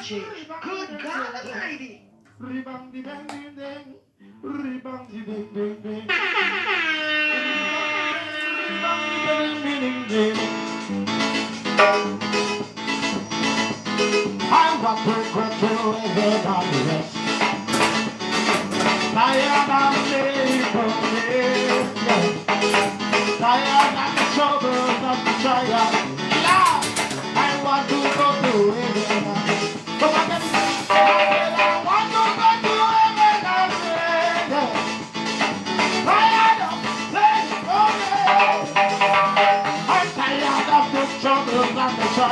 Good God Almighty. Rebound the bang ding ding. Rebound the ding ding ding. Rebound the ding. I'm a frequent to live on rest. Tired of living the troubles of the trial. I want to go to it.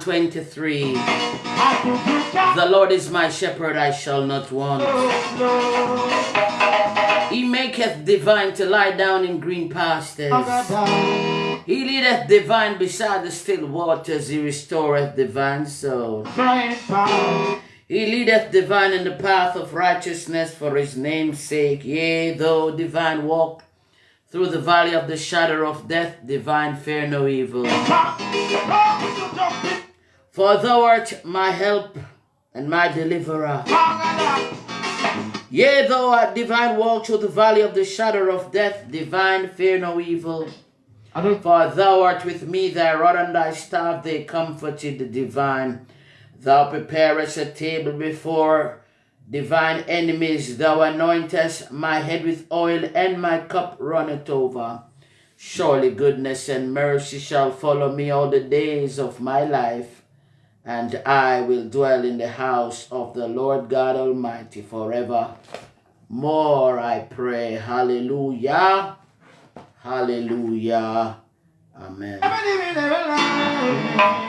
Twenty-three. The Lord is my shepherd, I shall not want. He maketh divine to lie down in green pastures. He leadeth divine beside the still waters. He restoreth divine soul. He leadeth divine in the path of righteousness for his name's sake. Yea, though divine walk through the valley of the shadow of death, divine fear no evil. For thou art my help and my deliverer. Yea, though I divine walk through the valley of the shadow of death, divine fear no evil. For thou art with me, thy rod and thy staff, they comforted the divine. Thou preparest a table before divine enemies. Thou anointest my head with oil, and my cup runneth over. Surely goodness and mercy shall follow me all the days of my life, and I will dwell in the house of the Lord God Almighty forever. More I pray. Hallelujah. Hallelujah. Amen.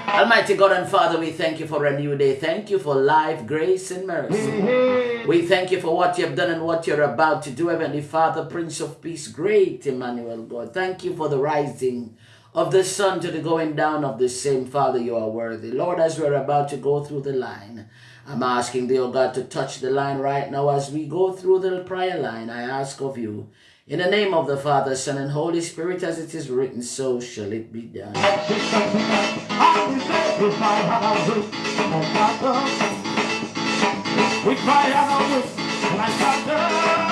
Almighty God and Father, we thank you for a new day. Thank you for life, grace, and mercy. We thank you for what you have done and what you're about to do, Heavenly Father, Prince of Peace, great Emmanuel God. Thank you for the rising of the sun to the going down of the same. Father, you are worthy. Lord, as we're about to go through the line, I'm asking thee, oh God, to touch the line right now as we go through the prayer line. I ask of you in the name of the Father, Son, and Holy Spirit, as it is written, so shall it be done. We cry out thunder. I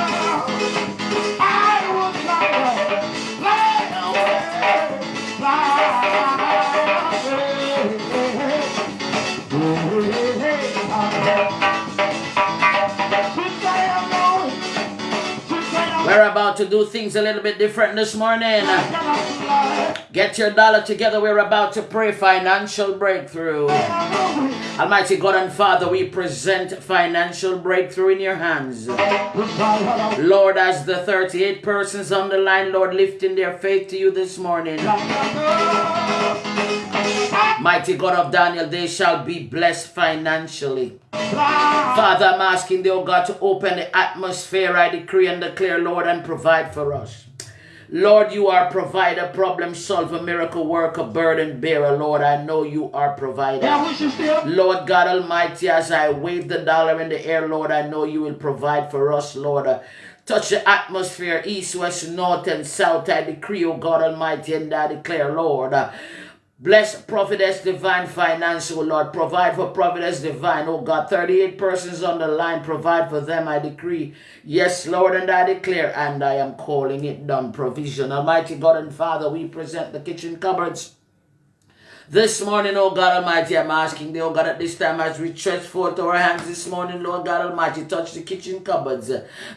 to do things a little bit different this morning. Get your dollar together. We're about to pray financial breakthrough. Almighty God and Father, we present financial breakthrough in your hands. Lord, as the 38 persons on the line, Lord, lifting their faith to you this morning. Mighty God of Daniel, they shall be blessed financially. Father, I'm asking thee, oh God, to open the atmosphere. I decree and declare, Lord, and provide for us. Lord, you are provider, problem solver, miracle worker, burden bearer. Lord, I know you are provider. Lord God Almighty, as I wave the dollar in the air, Lord, I know you will provide for us, Lord. Touch the atmosphere, east, west, north, and south. I decree, O God Almighty, and I declare, Lord. Bless Prophetess Divine Finance, oh Lord. Provide for Prophetess Divine, oh God. 38 persons on the line. Provide for them, I decree. Yes, Lord, and I declare, and I am calling it done. Provision. Almighty God and Father, we present the kitchen cupboards this morning, oh God Almighty, I'm asking thee, oh God, at this time as we stretch forth our hands this morning, Lord God Almighty, touch the kitchen cupboards.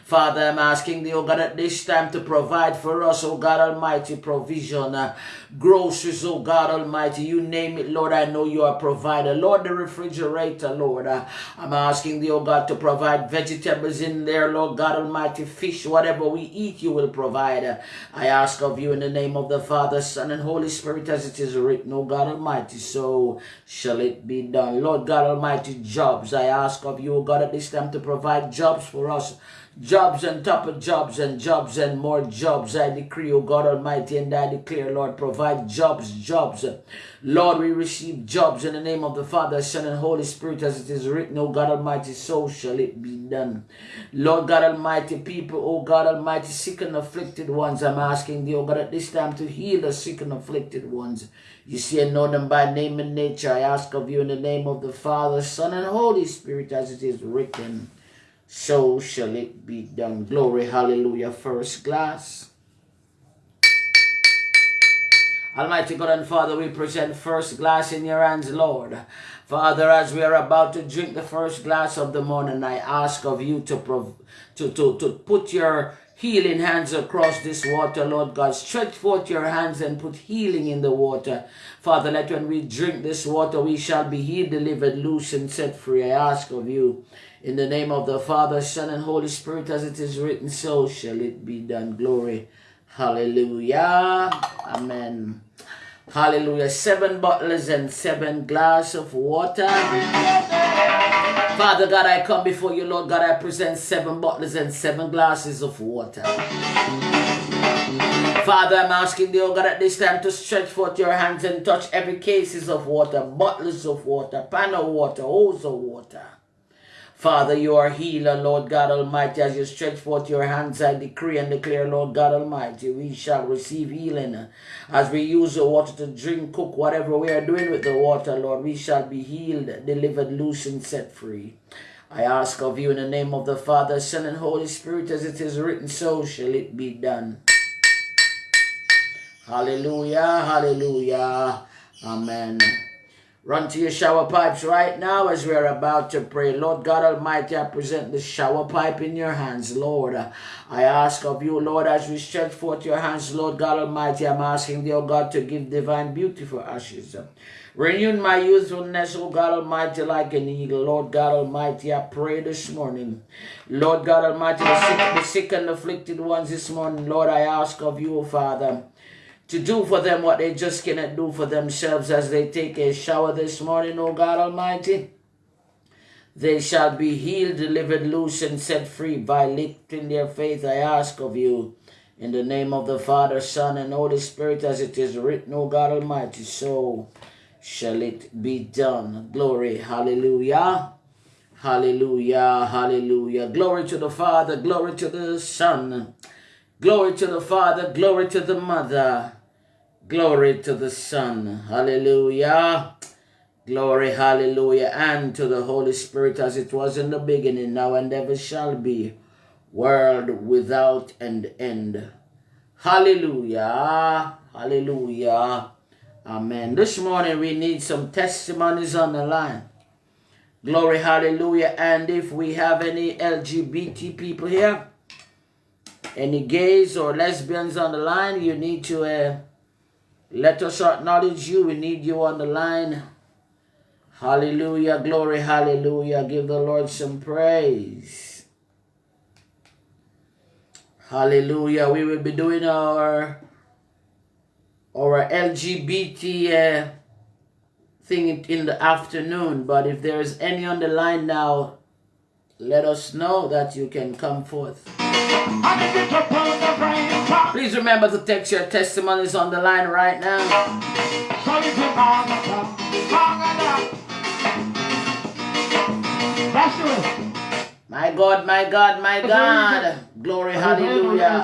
Father, I'm asking thee, oh God, at this time to provide for us, oh God Almighty, provision, uh, groceries, oh God Almighty, you name it, Lord, I know you are provider. Lord, the refrigerator, Lord, uh, I'm asking thee, oh God, to provide vegetables in there, Lord God Almighty, fish, whatever we eat, you will provide. I ask of you in the name of the Father, Son, and Holy Spirit, as it is written, oh God Almighty, Almighty, so shall it be done. Lord God Almighty, jobs, I ask of you, God, at this time to provide jobs for us. Jobs and top of jobs and jobs and more jobs. I decree, O God Almighty, and I declare, Lord, provide jobs, jobs. Lord, we receive jobs in the name of the Father, Son, and Holy Spirit, as it is written, O God Almighty, so shall it be done. Lord God Almighty, people, O God Almighty, sick and afflicted ones, I'm asking thee, O God, at this time to heal the sick and afflicted ones. You see and know them by name and nature. I ask of you in the name of the Father, Son, and Holy Spirit, as it is written. So shall it be done. Glory, hallelujah. First glass. Almighty God and Father, we present first glass in your hands, Lord. Father, as we are about to drink the first glass of the morning, I ask of you to, to, to, to put your healing hands across this water, Lord God. Stretch forth your hands and put healing in the water. Father, let when we drink this water, we shall be healed, delivered, loose, and set free. I ask of you, in the name of the Father, Son, and Holy Spirit, as it is written, so shall it be done. Glory. Hallelujah. Amen. Hallelujah. Seven bottles and seven glass of water. Father God, I come before you, Lord God. I present seven bottles and seven glasses of water. Father, I'm asking you, oh God, at this time to stretch forth your hands and touch every cases of water, bottles of water, pan of water, hose of water. Father, you are healer, Lord God Almighty. As you stretch forth your hands, I decree and declare, Lord God Almighty, we shall receive healing. As we use the water to drink, cook, whatever we are doing with the water, Lord, we shall be healed, delivered, loose, and set free. I ask of you in the name of the Father, Son, and Holy Spirit, as it is written, so shall it be done. Hallelujah, hallelujah, amen. Run to your shower pipes right now as we are about to pray. Lord God Almighty, I present the shower pipe in your hands, Lord. I ask of you, Lord, as we stretch forth your hands, Lord God Almighty, I'm asking thee, O God, to give divine beauty for ashes. Renewing my youthfulness, O God Almighty, like an eagle. Lord God Almighty, I pray this morning. Lord God Almighty, the sick, the sick and afflicted ones this morning, Lord, I ask of you, Father to do for them what they just cannot do for themselves as they take a shower this morning, O God Almighty. They shall be healed, delivered, loose, and set free by lifting their faith. I ask of you, in the name of the Father, Son, and Holy Spirit, as it is written, O God Almighty, so shall it be done. Glory, hallelujah. Hallelujah, hallelujah. Glory to the Father, glory to the Son, glory to the Father, glory to the Mother, glory to the Son. Hallelujah. Glory, hallelujah, and to the Holy Spirit as it was in the beginning, now and ever shall be, world without an end. Hallelujah, hallelujah, amen. This morning we need some testimonies on the line. Glory, hallelujah. And if we have any LGBT people here, any gays or lesbians on the line, you need to uh, let us acknowledge you. We need you on the line. Hallelujah, glory, hallelujah. Give the Lord some praise. Hallelujah. We will be doing our our LGBT uh, thing in the afternoon. But if there is any on the line now, let us know that you can come forth. Please remember to text your testimonies on the line right now. My God, my God, my God. Glory, hallelujah.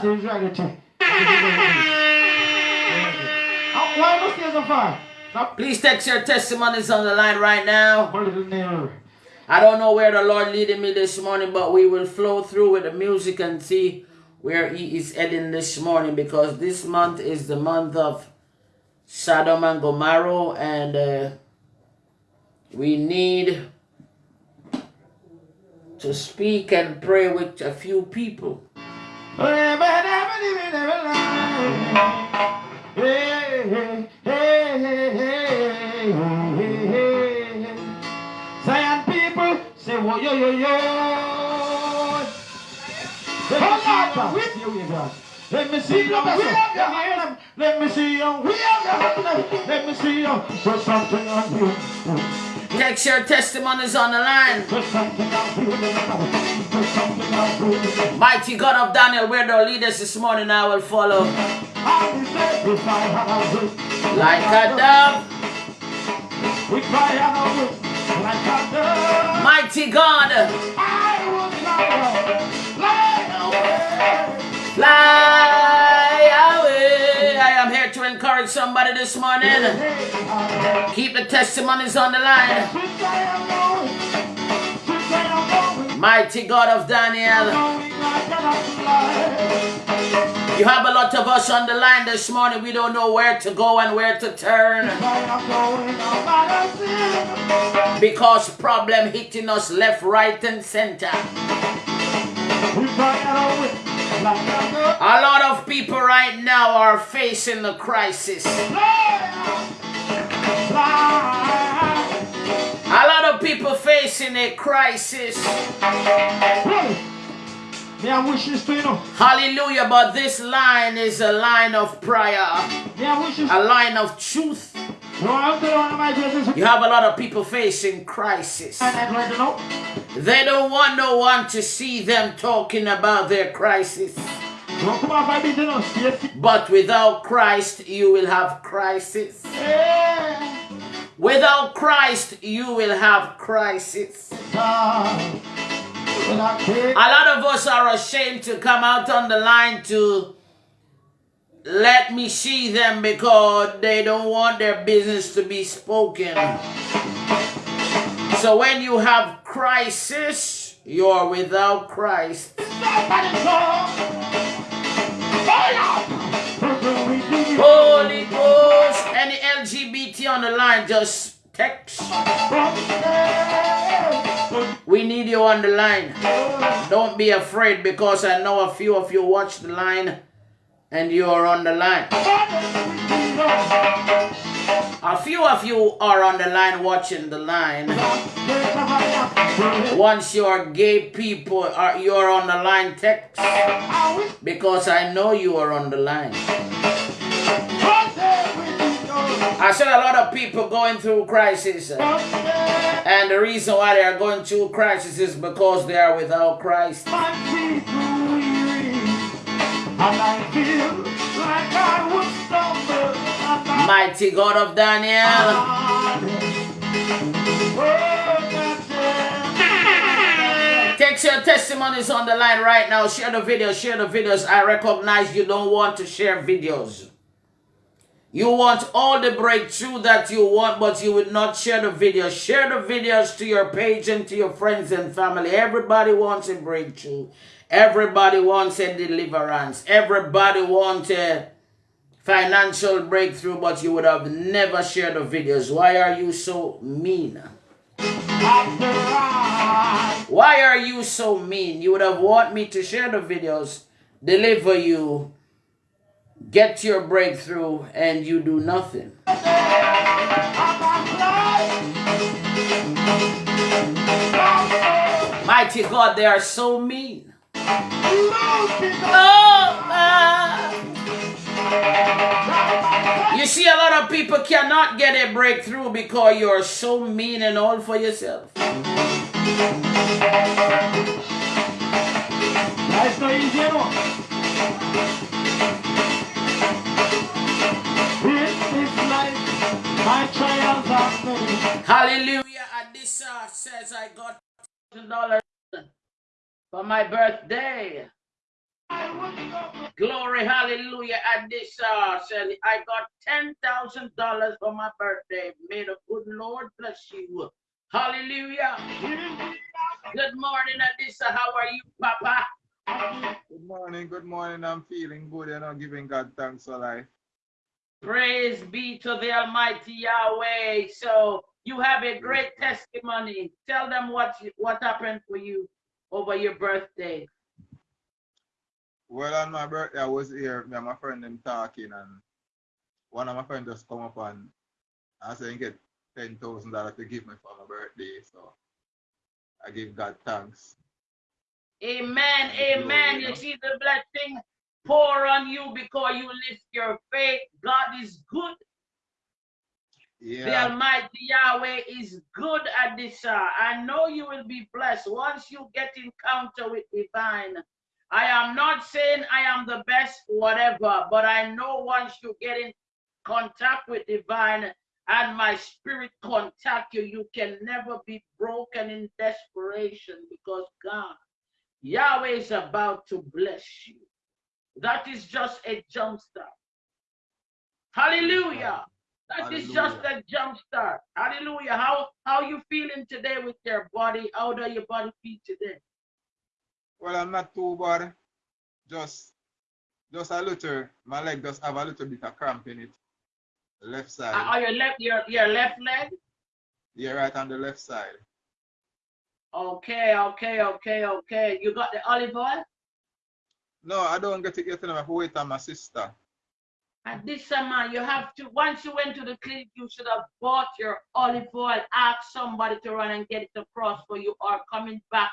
Please text your testimonies on the line right now. I don't know where the Lord leading me this morning, but we will flow through with the music and see where He is heading this morning because this month is the month of Sodom and Gomorrah, and uh, we need to speak and pray with a few people. Say, whoa, yo, yo, yo. Let me see your your hand. Let me see your your hand. Let me see you put something on you. Text your testimonies on the line. Put something on you. Put something on you. Mighty God of Daniel, where the leaders this morning, I will follow. I will say, if I had a will, Like a dove, we cry out mighty God, fly, away. I am here to encourage somebody this morning. Keep the testimonies on the line. Mighty God of Daniel. You have a lot of us on the line this morning. We don't know where to go and where to turn because problem hitting us left, right, and center. A A lot of people right now are facing the crisis. A lot of people facing a crisis. May I wish this to you? Hallelujah. But this line is a line of prayer, May I wish this? a line of truth. No, I'm telling one of my brothers. You have a lot of people facing crisis. And I'm going to know. They don't want no one to see them talking about their crisis. Don't come off my business. Yes. But without Christ, you will have crisis. Without Christ, you will have crisis. Ah. A lot of us are ashamed to come out on the line to let me see them because they don't want their business to be spoken. So when you have crisis, you're without Christ. Holy Ghost, any LGBT on the line, just text. We need you on the line. Don't be afraid because I know a few of you watch the line and you are on the line. A few of you are on the line watching the line. Once you're gay people, are you're on the line text because I know you are on the line. I said a lot of people going through crisis. And the reason why they are going through crisis is because they are without Christ. And I feel like I would stumble. And Mighty God of Daniel. Text your testimonies on the line right now. Share the videos, share the videos. I recognize you don't want to share videos. You want all the breakthrough that you want, but you would not share the videos. Share the videos to your page and to your friends and family. Everybody wants a breakthrough. Everybody wants a deliverance. Everybody wants a financial breakthrough, but you would have never shared the videos. Why are you so mean? Why are you so mean? You would have want me to share the videos, deliver you, get your breakthrough, and you do nothing. Mighty God, they are so mean. Oh. You see, a lot of people cannot get a breakthrough because you're so mean and all for yourself. Life's not my trials are many. Hallelujah. Adisa says I got $1,000 for my birthday. I would go Glory, hallelujah. Adisa said I got $10,000 for my birthday. May the good Lord bless you. Hallelujah. Good morning, Adisa. How are you, Papa? Good morning, good morning. I'm feeling good and I'm giving God thanks for life. Praise be to the Almighty Yahweh. So you have a great testimony. Tell them what what happened for you over your birthday. Well, on my birthday, I was here, me and my friend them talking, and one of my friends just come up and I said, get ten thousand dollars to give me for my birthday. So I give God thanks. Amen. Glory, Amen. You yeah. see the blessing pour on you because you lift your faith. God is good. The Almighty Yahweh is good at this hour. I know you will be blessed once you get encounter with divine. I am not saying I am the best, whatever, but I know once you get in contact with divine and my spirit contact you, you can never be broken in desperation because God, Yahweh is about to bless you. That is just a jump start. Hallelujah. That is just a jump start. Hallelujah. How how you feeling today with your body? How do your body feel today? well, I'm not too bad. Just, just a little. My leg just have a little bit of cramp in it. Left side. Uh, your left your your left leg? Yeah, right on the left side. Okay, okay, okay, okay. You got the olive oil? No, I don't get it yet. I have to wait on my sister. And this uh, summer, you have to, once you went to the clinic, you should have bought your olive oil, ask somebody to run and get it across for you, or coming back,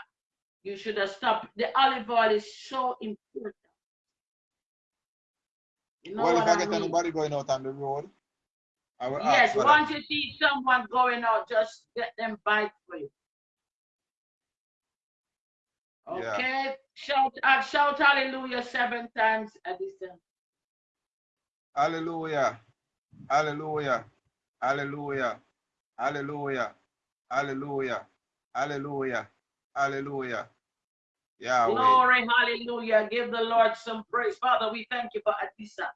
you should have stopped. The olive oil is so important. You know well, if I I get mean? anybody going out on the road, I will Yes, once you see someone going out, just get them bite for you. Yeah. Shout, uh, shout hallelujah seven times, Adisa. Hallelujah. Hallelujah. Hallelujah. Hallelujah. Hallelujah. Hallelujah. Hallelujah. Yahweh. Glory, hallelujah. Give the Lord some praise. Father, we thank you for Adisa.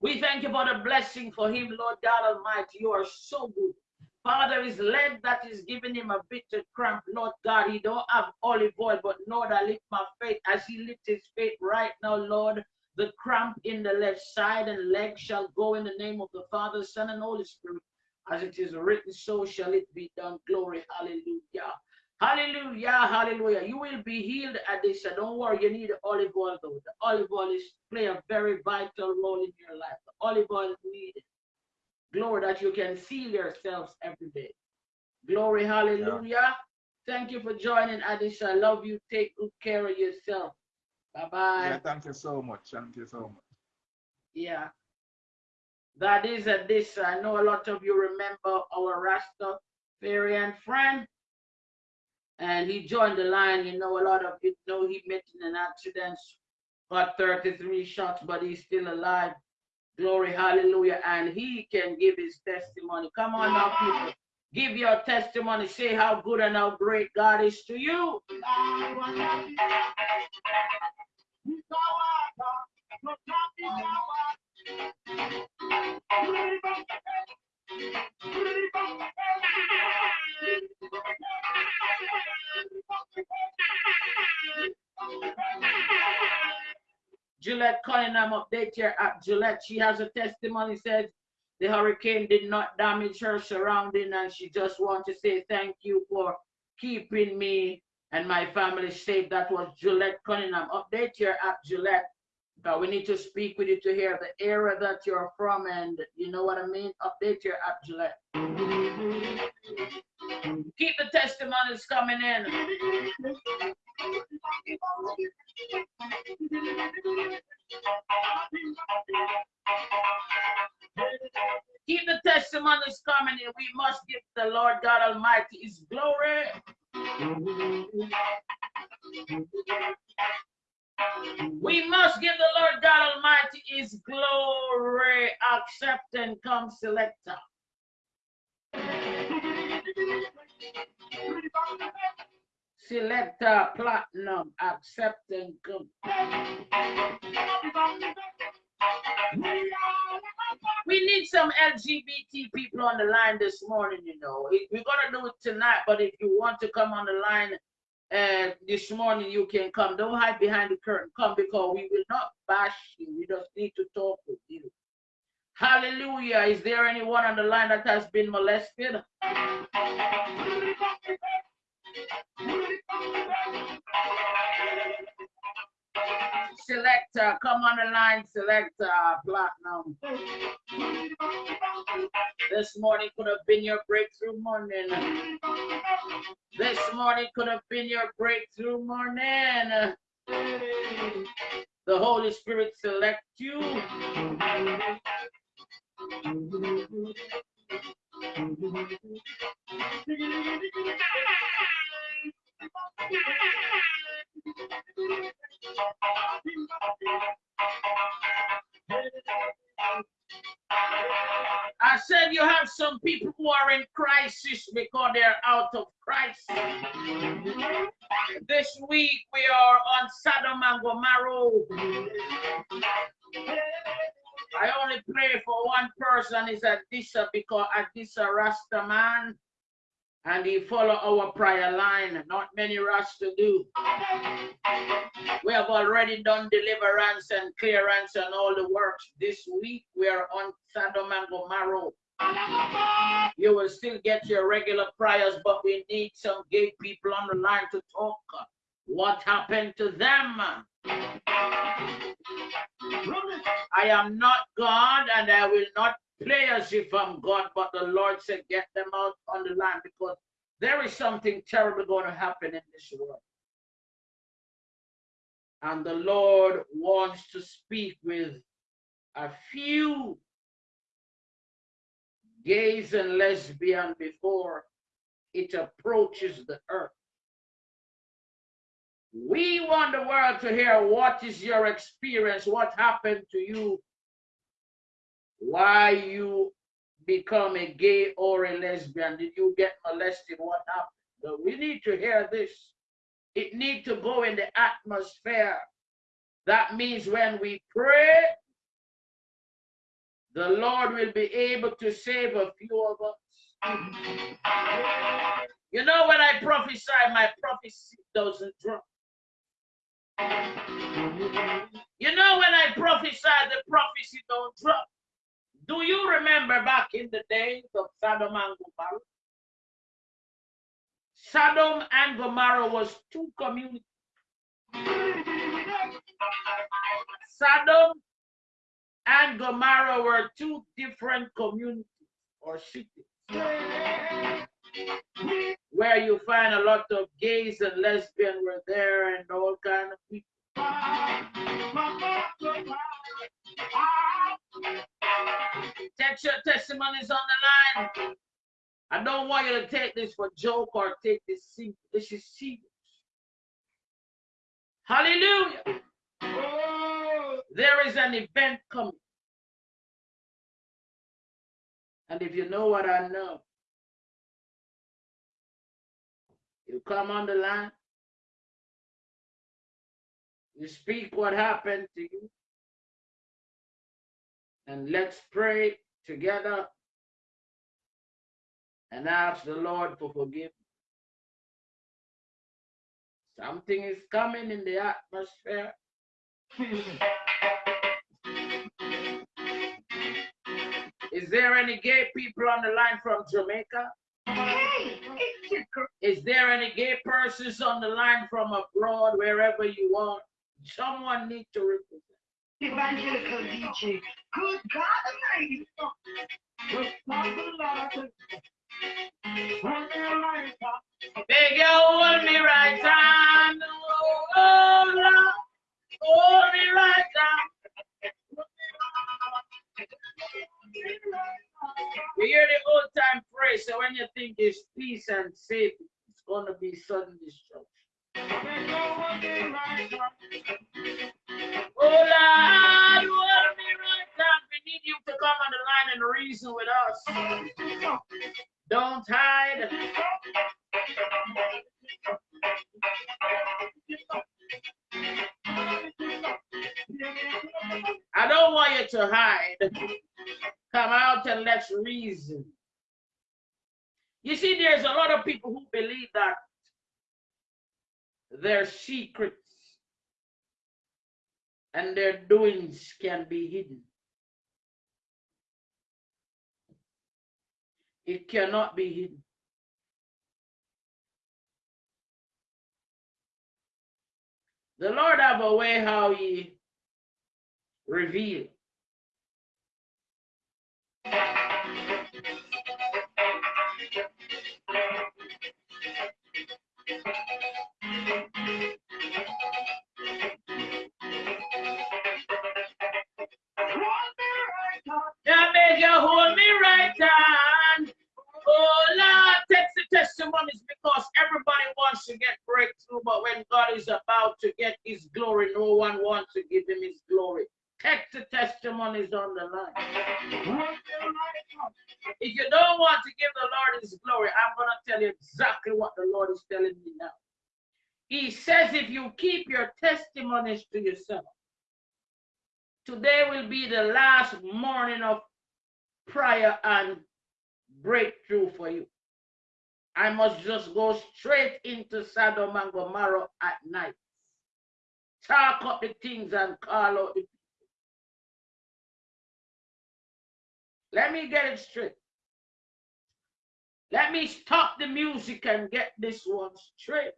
We thank you for the blessing for him, Lord God Almighty. You are so good. Father is led that is giving him a bitter cramp. Lord God, he don't have olive oil, but Lord, I lift my faith as he lifts his faith right now, Lord. The cramp in the left side and leg shall go in the name of the Father, Son, and Holy Spirit. As it is written, so shall it be done. Glory, hallelujah. Hallelujah, hallelujah. You will be healed at this. So don't worry, you need olive oil though. The olive oil is play a very vital role in your life. The olive oil is needed. Glory that you can seal yourselves every day. Glory, hallelujah. Thank you for joining, Adisa. I love you. Take good care of yourself. Bye-bye. Yeah, thank you so much. Thank you so much. Yeah. That is Adisa. I know a lot of you remember our Rastafarian friend. And he joined the line. You know, a lot of you know he met in an accident, got 33 shots, but he's still alive. Glory, hallelujah. And he can give his testimony. Come on now, people. Give your testimony. Say how good and how great God is to you. Gillette Cunningham update here at Gillette. She has a testimony says the hurricane did not damage her surrounding and she just wants to say thank you for keeping me and my family safe. That was Gillette Cunningham. Update here at Gillette. But we need to speak with you to hear the area that you're from and you know what I mean? Update here at Gillette. Keep the testimonies coming in. Keep the testimonies coming in. We must give the Lord God Almighty his glory. We must give the Lord God Almighty his glory. Accept and come, selector. Selector platinum, accept and come. We need some LGBT people on the line this morning, you know. We- We're gonna do it tonight, but if you want to come on the line uh, this morning, you can come. Don't hide behind the curtain. Come because we will not bash you. We just need to talk with you. Hallelujah. Is there anyone on the line that has been molested? Selector, come on the line, selector, platinum. This morning could have been your breakthrough morning. This morning could have been your breakthrough morning. The Holy Spirit select you. I said you have some people who are in crisis because they're out of Christ. This week we are on Sodom and Gomorrah. I only pray for one person is Adisa because Adisa Rasta man and he follow our prayer line. Not many Rasta do. We have already done deliverance and clearance and all the works. This week we are on Sodom and Gomorrah. You will still get your regular prayers, but we need some gay people on the line to talk. What happened to them? I am not God and I will not play as if I'm God, but the Lord said, get them out on the land because there is something terrible going to happen in this world. And the Lord wants to speak with a few gays and lesbian before it approaches the earth. We want the world to hear what is your experience, what happened to you, why you become a gay or a lesbian, did you get molested, what happened? But we need to hear this. It need to go in the atmosphere. That means when we pray, the Lord will be able to save a few of us. You know, when I prophesy, my prophecy doesn't drop. You know, when I prophesy, the prophecy don't drop. Do you remember back in the days of Sodom and Gomorrah? Sodom and Gomorrah was two communities. Sodom and Gomorrah were two different communities or cities where you find a lot of gays and lesbians were there and all kind of people. Text your testimonies on the line. I don't want you to take this for joke or take this serious. This is serious. Hallelujah. There is an event coming. And if you know what I know, you come on the line, you speak what happened to you, and let's pray together and ask the Lord for forgiveness. Something is coming in the atmosphere. Is there any gay people on the line from Jamaica? Is there any gay persons on the line from abroad, wherever you are? Someone need to represent. evangelical DJ. Good God Almighty. Hold me right hand. Oh, oh, Lord. Hold me right hand. We hear the old time praise, so when you think it's peace and safety, it's gonna be sudden destruction. Oh Lord, me right hand. We need you to come on the line and reason with us. Don't hide. I don't want you to hide. Come out and let's reason. You see, there's a lot of people who believe that their secrets and their doings can be hidden. It cannot be hidden. The Lord have a way how he reveal. Because everybody wants to get breakthrough, but when God is about to get his glory, no one wants to give him his glory. Text the testimonies on the line. If you don't want to give the Lord his glory, I'm going to tell you exactly what the Lord is telling me now. He says, if you keep your testimonies to yourself, today will be the last morning of prayer and breakthrough for you. I must just go straight into Sodom and Gomorrah at night. Talk up the things and call out the people. Let me get it straight. Let me stop the music and get this one straight.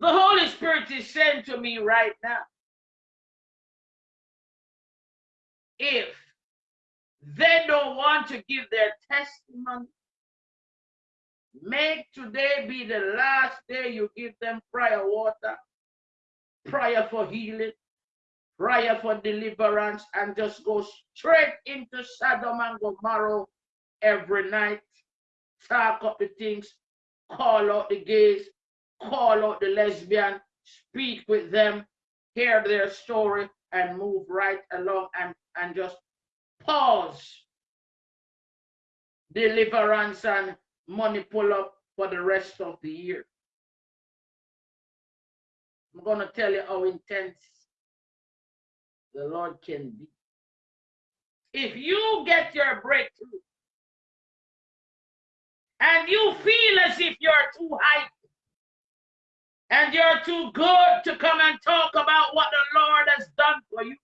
The Holy Spirit is saying to me right now if they don't want to give their testimony, make today be the last day you give them prayer water, prayer for healing, prayer for deliverance, and just go straight into Sodom and Gomorrah every night. Talk up the things, call out the gays, call out the lesbian, speak with them, hear their story, and move right along and, and just pause deliverance and money pull up for the rest of the year. I'm going to tell you how intense the Lord can be. If you get your breakthrough and you feel as if you're too high and you're too good to come and talk about what the Lord has done for you.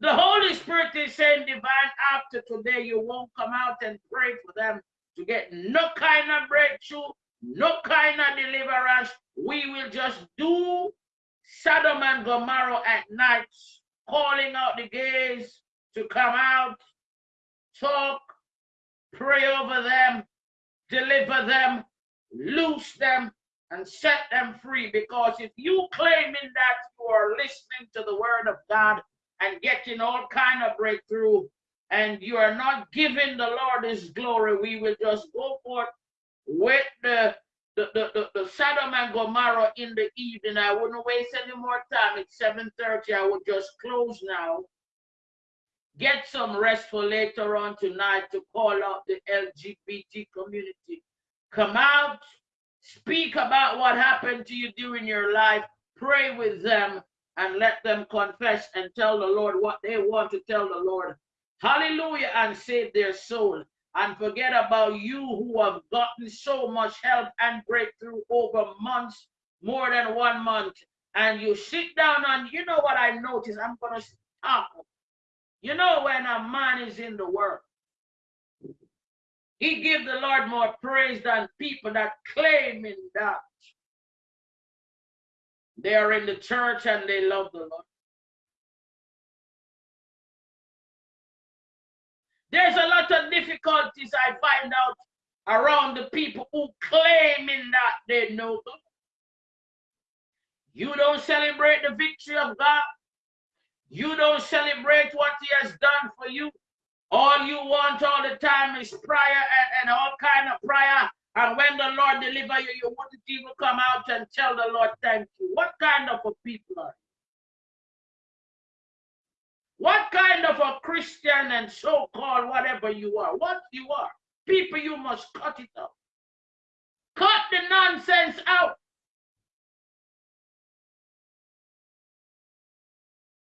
The Holy Spirit is saying, divine, after today, you won't come out and pray for them to get no kind of breakthrough, no kind of deliverance. We will just do Sodom and Gomorrah at night, calling out the gays to come out, talk, pray over them, deliver them, loose them, and set them free. Because if you claiming that you are listening to the word of God and getting all kind of breakthrough, and you are not giving the Lord his glory, we will just go forth with the the, the, the, the Sodom and Gomorrah in the evening. I wouldn't waste any more time. It's 7.30. I would just close now. Get some rest for later on tonight to call out the LGBT community. Come out, Speak about what happened to you during your life. Pray with them and let them confess and tell the Lord what they want to tell the Lord. Hallelujah. And save their soul. And forget about you who have gotten so much help and breakthrough over months, more than one month. And you sit down and you know what I notice? I'm going to stop. You know when a man is in the world, he give the Lord more praise than people that claiming that they are in the church and they love the Lord. There's a lot of difficulties I find out around the people who claiming that they know God. You don't celebrate the victory of God. You don't celebrate what he has done for you. All you want all the time is prayer and, and all kind of prayer. And when the Lord deliver you, you wouldn't even come out and tell the Lord thank you. What kind of a people are? What kind of a Christian and so-called whatever you are? What you are? People, you must cut it out. Cut the nonsense out.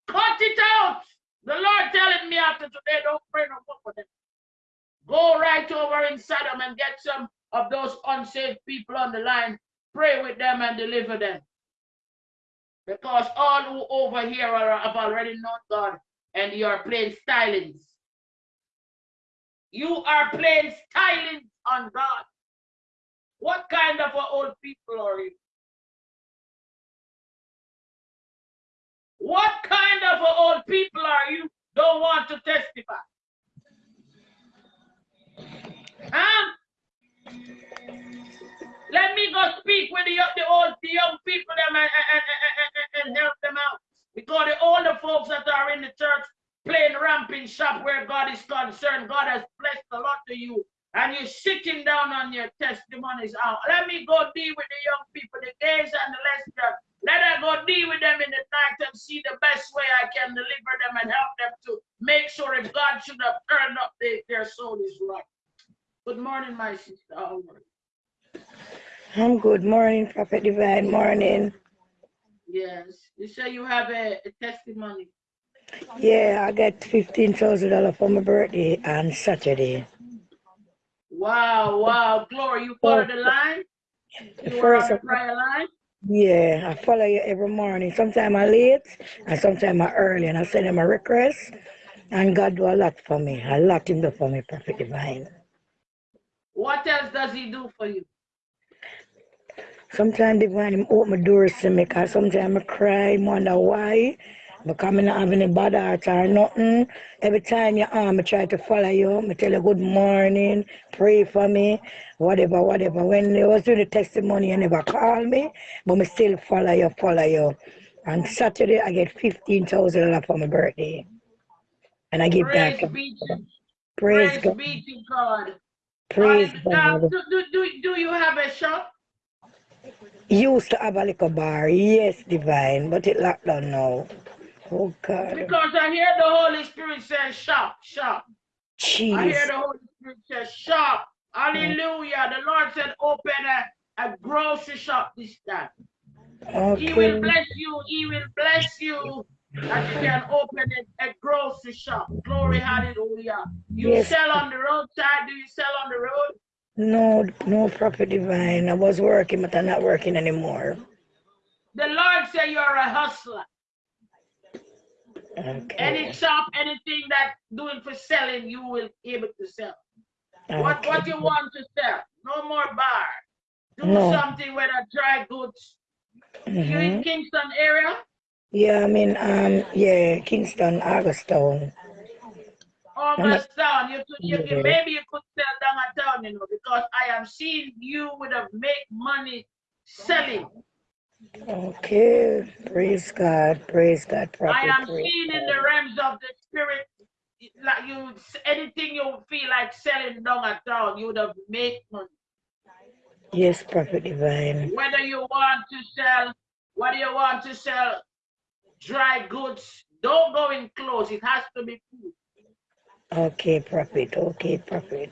Cut it out. The Lord telling me after today, don't pray no more for them. Go right over in Sodom and get some of those unsaved people on the line. Pray with them and deliver them. Because all who over here are, have already known God and you are playing stylings. You are playing stylings on God. What kind of old people are you? What kind of old people are you don't want to testify? Huh? Let me go speak with the, the old the young people them and, and, and, and, help them out. Because all the folks that are in the church playing ramping shop where God is concerned, God has blessed a lot to you. And you're sitting down on your testimonies out. Let me go deal with the young people, the gays and the lesbians let her go deal with them in the night and see the best way I can deliver them and help them to make sure if God should have turned up, they, their soul is right. Good morning, my sister. How? I'm good morning, Prophet Divine. Morning. Yes. You say you have a, a testimony. Yeah, I got fifteen thousand dollars for my birthday on Saturday. Wow, wow, glory! You follow the line. You on the prayer line. Yeah, I follow you every morning. Sometimes I late and sometimes I early and I send him a request. And God do a lot for me. A lot him do for me, Prophet Divine. What else does he do for you? Sometimes divine him open the doors to me because sometimes I cry, wonder why. Because I not have any bad heart or nothing. Every time you um, I try to follow you, I tell you good morning, pray for me, whatever, whatever. When you was doing the testimony, you never call me, but I still follow you, follow you. On Saturday, I get $15,000 for my birthday. And I give Praise that. be to, Praise praise God. be to God. Praise Uh, God. do, do, do, do you have a shop? Used to have a little bar, yes, divine, but it locked down now. Oh God. Because I hear the Holy Spirit say shop, shop. I hear the Holy Spirit say shop. Hallelujah. The Lord said open a, a grocery shop this time. He will bless you. He will bless you that you can open a, a grocery shop. Glory, hallelujah. You Yes. sell on the roadside. Do you sell on the road? No, no prophet divine. I was working, but I'm not working anymore. The Lord said you're a hustler. Any shop, anything that doing for selling, you will be able to sell. What what Okay. you want to sell? No more bar. Do No. something with a dry goods. You in hmm Kingston area? Yeah, I mean, um, yeah, Kingston, Augustown. Oh, Augustown. You could you can maybe you could sell down a town, you know, because I am seeing you would have make money selling. Okay. Praise God. Praise God, Prophet. I am Praise seeing in the realms of the spirit, like you anything you feel like selling down a town, you would have made money. Yes, prophet divine. Whether you want to sell, whether you want to sell dry goods, don't go in clothes. It has to be food. Okay, prophet. Okay, prophet.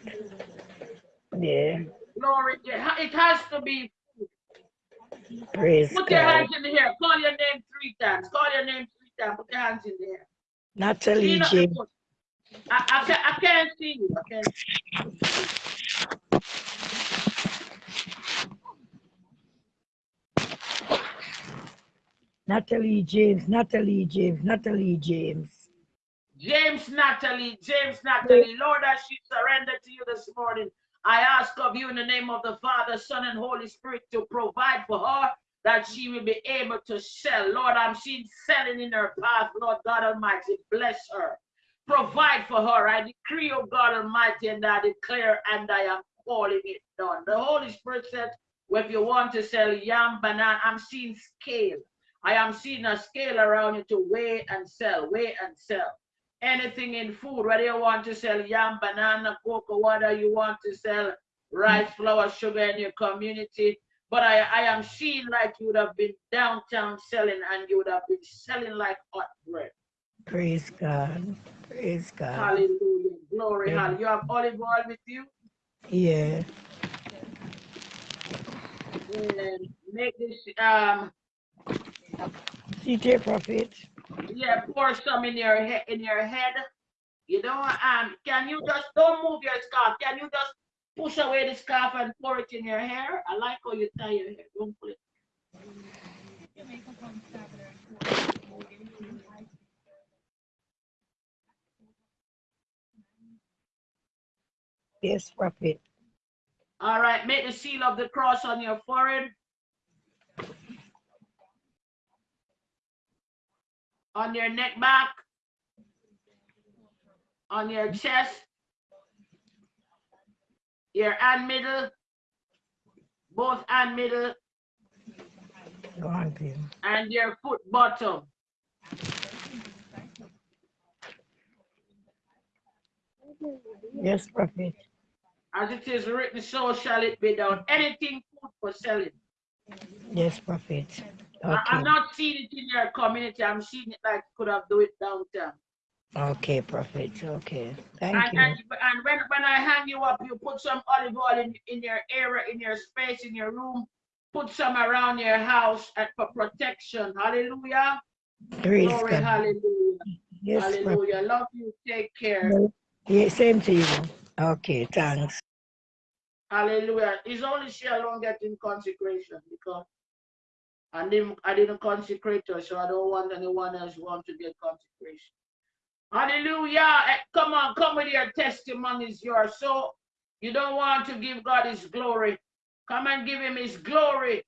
Yeah. Glory. It ha- it has to be. Praise Put your hands in the air. Call your name three times. Call your name three times. Put your hands in the air. Natalie the James. I, I, can, I can't see you. I can't. Natalie James. Natalie James. Natalie James. James Natalie, James Natalie, Lord, as she surrendered to you this morning, I ask of you in the name of the Father, Son, and Holy Spirit to provide for her that she will be able to sell. Lord, I'm seeing selling in her path. Lord God Almighty, bless her. Provide for her. I decree, oh God Almighty, and I declare and I am calling it done. The Holy Spirit said, well, if you want to sell yam, banana, I'm seeing scale. I am seeing a scale around you to weigh and sell, weigh and sell anything in food, whether you want to sell yam, banana, cocoa, whether you want to sell rice, flour, sugar in your community. But I, I am seeing like you would have been downtown selling and you would have been selling like hot bread. Praise God. Praise God. Hallelujah. Glory, Yeah. hallelujah. You have olive oil with you? Yeah. And make this, um, CJ Prophet. Yeah, pour some in your head, in your head. You know, um, can you just, don't move your scarf. Can you just push away the scarf and pour it in your hair? I like how you tie your hair. Don't put it. Yes, Prophet. All right, make the seal of the cross on your forehead. On your neck back. On your chest. Your hand middle. Both hand middle and your foot bottom. Yes, Prophet. As it is written, so shall it be done. Anything food for selling. Yes, Prophet. I, I'm not seeing it in your community. I'm seeing it like could have do it downtown. Okay, Prophet. Okay. Thank And, you. and, and when, when I hang you up, you put some olive oil in, in your area, in your space, in your room. Put some around your house and for protection. Hallelujah. Praise Glory, God. hallelujah. Yes, Prophet. hallelujah. Love you. Take care. Yeah, same to you. Okay, thanks. Hallelujah. It's only she alone getting consecration because I didn't, I didn't consecrate her, so I don't want anyone else who wants to get consecration. Hallelujah. Eh, come on, come with your testimonies. You are so, you don't want to give God his glory. Come and give him his glory.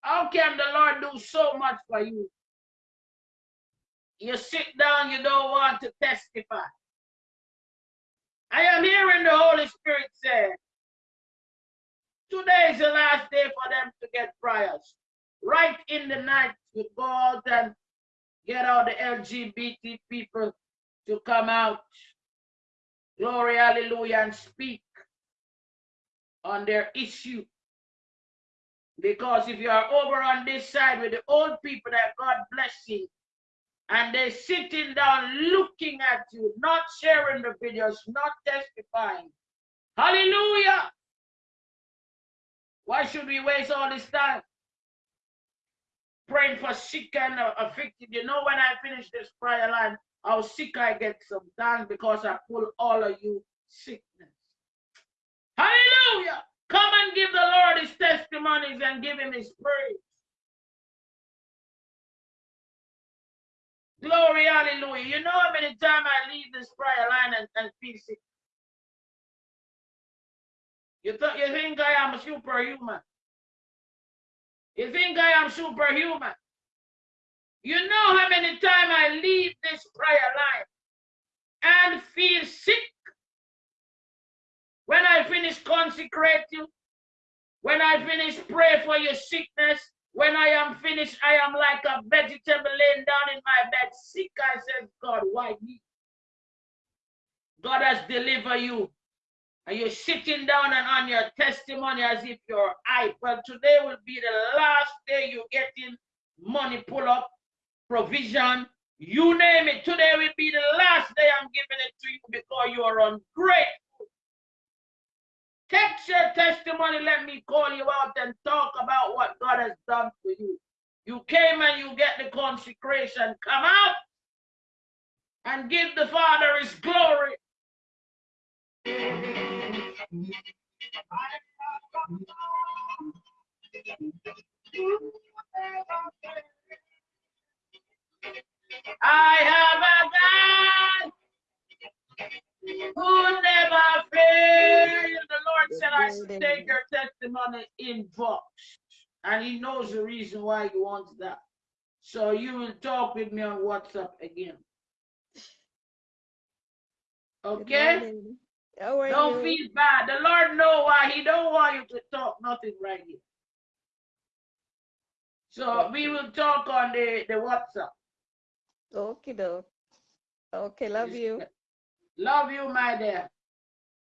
How can the Lord do so much for you? You sit down, you don't want to testify. I am hearing the Holy Spirit say, today is the last day for them to get prayers. Right in the night, you go out and get all the LGBT people to come out. Glory, hallelujah, and speak on their issue. Because if you are over on this side with the old people that God bless you, and they're sitting down looking at you, not sharing the videos, not testifying. Hallelujah. Why should we waste all this time? Praying for sick and uh, afflicted. You know, when I finish this prayer line, how sick I get sometimes because I pull all of you sickness. Hallelujah. Come and give the Lord his testimonies and give him his praise. Glory, hallelujah. You know how many times I leave this prayer line and, and feel sick? You, th you think I am a superhuman? You think I am superhuman? You know how many times I leave this prayer line and feel sick? When I finish consecrate you, when I finish pray for your sickness, when I am finished, I am like a vegetable laying down in my bed, sick. I said, God, why me? God has delivered you. And you're sitting down and on your testimony as if you're hype. Well, today will be the last day you're getting money pull up, provision, you name it. Today will be the last day I'm giving it to you because you are ungrateful. Text your testimony. Let me call you out and talk about what God has done for you. You came and you get the consecration. Come out and give the Father his glory. I have a God who never fail. The Lord said, I take your testimony in box. And he knows the reason why he wants that. So you will talk with me on WhatsApp again. Okay? Don't feel bad. The Lord know why he don't want you to talk nothing right here. So we will talk on the, the WhatsApp. Okay, though. Okay, love you. Love you, my dear.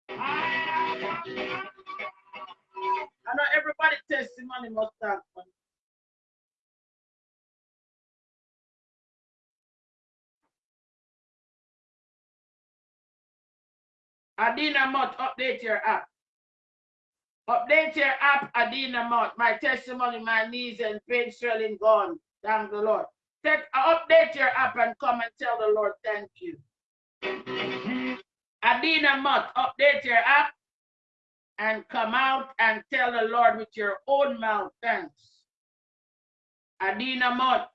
I know everybody testimony must start. Adina Mott, update your app. Update your app, Adina Mott. My testimony, my knees and pain swelling gone. Thank the Lord. Take, uh, update your app and come and tell the Lord thank you. Adina Mott, update your app and come out and tell the Lord with your own mouth, thanks. Adina Mott,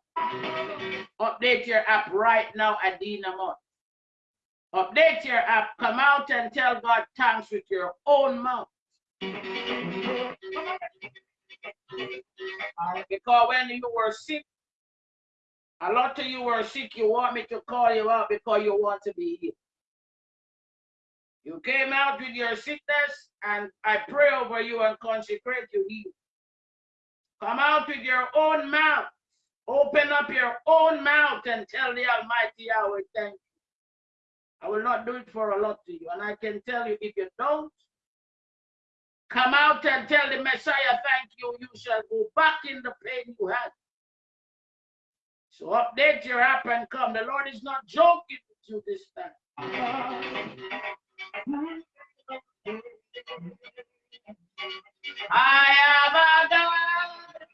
update your app right now, Adina Mott. Update your app, come out and tell God thanks with your own mouth. Because when you were sick, a lot of you were sick, you want me to call you out because you want to be healed. You came out with your sickness, and I pray over you and consecrate you healed. Come out with your own mouth. Open up your own mouth and tell the Almighty Yahweh, thank. I will not do it for a lot to you. And I can tell you, if you don't, come out and tell the Messiah, thank you, you shall go back in the pain you had. So update your app and come. The Lord is not joking with you this time. I have a God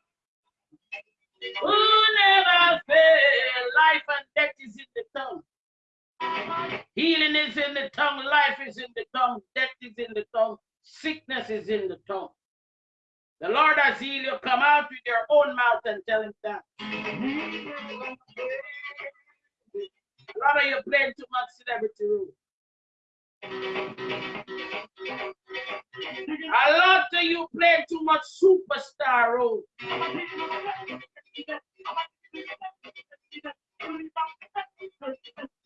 who never fail. Life and death is in the tongue. Healing is in the tongue. Life is in the tongue. Death is in the tongue. Sickness is in the tongue. The Lord has healed you. Come out with your own mouth and tell him that. A lot of you playing too much celebrity role. A lot of you play too much superstar role.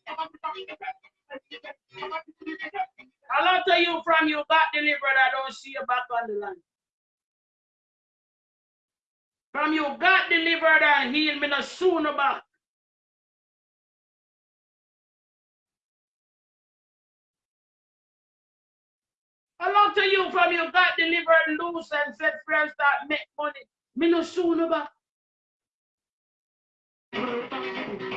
A lot of you from you got delivered, I don't see you back on the line. From you got delivered and healed, me no sooner back. A lot of you from you got delivered loose and set free and start make money. Me no sooner back.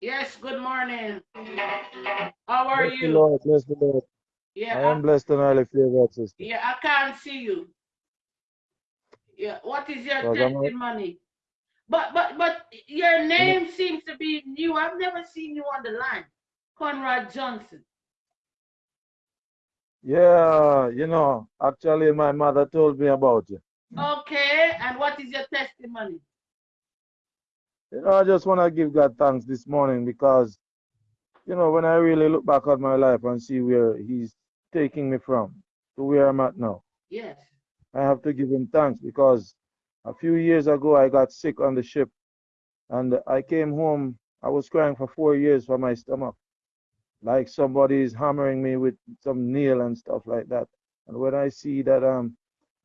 Yes, good morning. How are Bless the you? Lord, bless the Lord. I Yeah, am blessed and highly favored, sister. Yeah, I can't see you. Yeah, what is your Because I'm a- testimony? But but but your name seems to be new. I've never seen you on the line. Conrad Johnson. Yeah, you know, actually, my mother told me about you. Okay, and what is your testimony? You know, I just want to give God thanks this morning because, you know, when I really look back at my life and see where He's taking me from to where I'm at now, Yes. I have to give Him thanks because a few years ago I got sick on the ship and I came home. I was crying for four years for my stomach, like somebody is hammering me with some nail and stuff like that. And when I see that um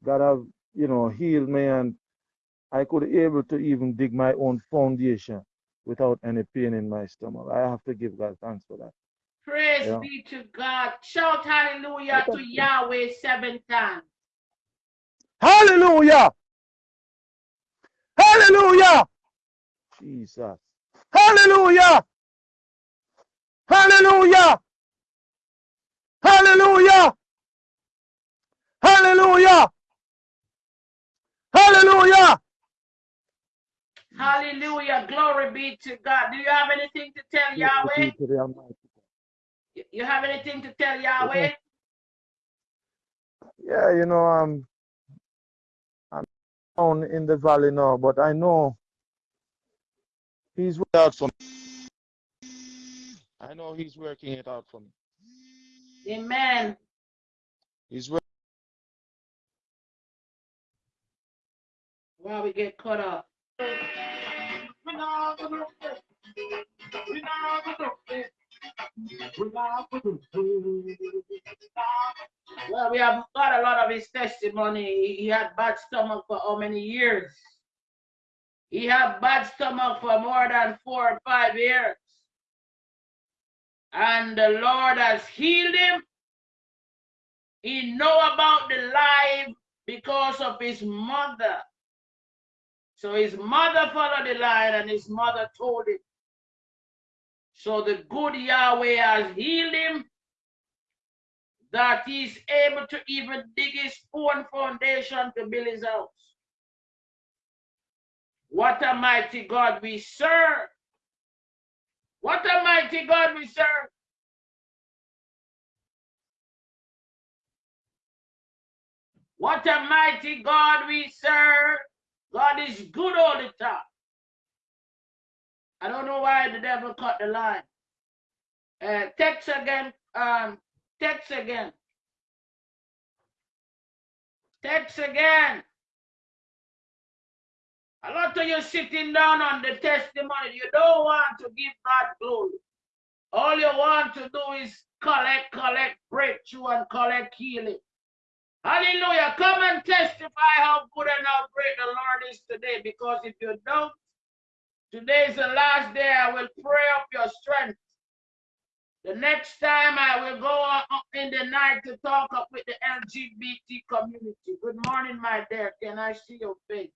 God have you know healed me and I could able to even dig my own foundation without any pain in my stomach, I have to give God thanks for that. Praise Yeah. be to God. Shout hallelujah to Yahweh seven times. Hallelujah! Hallelujah! Jesus. Hallelujah! Hallelujah! Hallelujah! Hallelujah! Hallelujah! Hallelujah. Glory be to God. Do you have anything to tell Yahweh? To the Almighty. You- have anything to tell Yahweh? Yeah, you know, I'm I'm down in the valley now, but I know He's working out for me. I know He's working it out for me. Amen. He's working. While we get cut off. Well, we have got a lot of his testimony. He- had bad stomach for how many years? He had bad stomach for more than four or five years. And the Lord has healed him. He know about the life because of his mother. So his mother followed the line and his mother told him. So the good Yahweh has healed him that he's able to even dig his own foundation to build his house. What a mighty God we serve. What a mighty God we serve. What a mighty God we serve. God is good all the time. I don't know why the devil cut the line. Uh, text again. Um, text again. Text again. A lot of you sitting down on the testimony. You don't want to give God glory. All you want to do is collect, collect breakthrough and collect healing. Hallelujah. Come and testify how good and how great the Lord is today. Because if you don't, today is the last day. I will pray up your strength. The next time I will go up in the night to talk up with the LGBT community. Good morning, my dear. Can I see your face?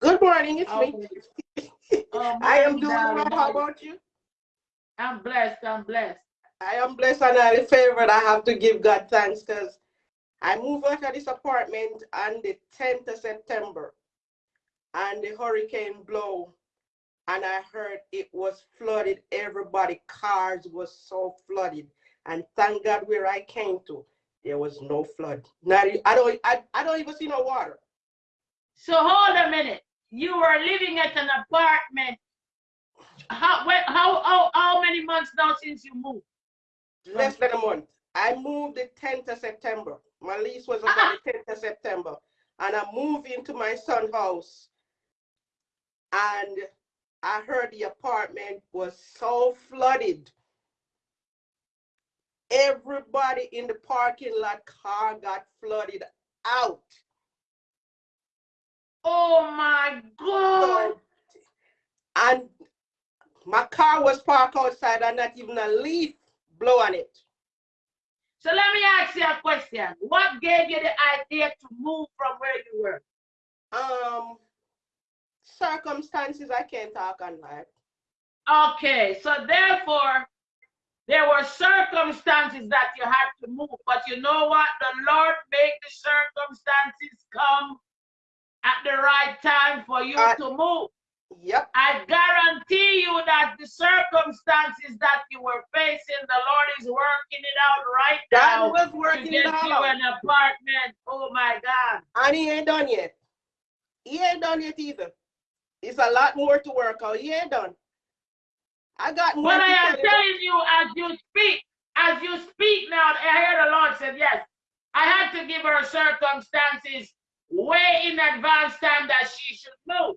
Good morning, it's Oh, me. oh, I am doing well. How about you? I'm blessed. I'm blessed. I am blessed and highly favored. I have to give God thanks because I moved out of this apartment on the 10th of September and the hurricane blow and I heard it was flooded. Everybody, cars was so flooded. And thank God where I came to, there was no flood. Not, I don't I, I don't even see no water. So hold a minute. You were living at an apartment. How when, how how how many months now since you moved? Less than a month. I moved the 10th of September. My lease was ah, ah. up on the 10th of September. And I moved into my son's house. And I heard the apartment was so flooded. Everybody in the parking lot car got flooded out. Oh my God! So, and my car was parked outside and not even a leaf blow on it. So let me ask you a question. What gave you the idea to move from where you were? Um, circumstances I can't talk on that. Okay, so therefore, there were circumstances that you had to move, but you know what? The Lord made the circumstances come at the right time for you Uh, to move. Yep. I guarantee you that the circumstances that you were facing, the Lord is working it out right now God was working it you out. an apartment. Oh my God. And he ain't done yet. He ain't done yet either. It's a lot more to work out. He ain't done. I got more But I am telling you, as you speak, as you speak now, I hear the Lord said, yes, I had to give her circumstances way in advance time that she should move.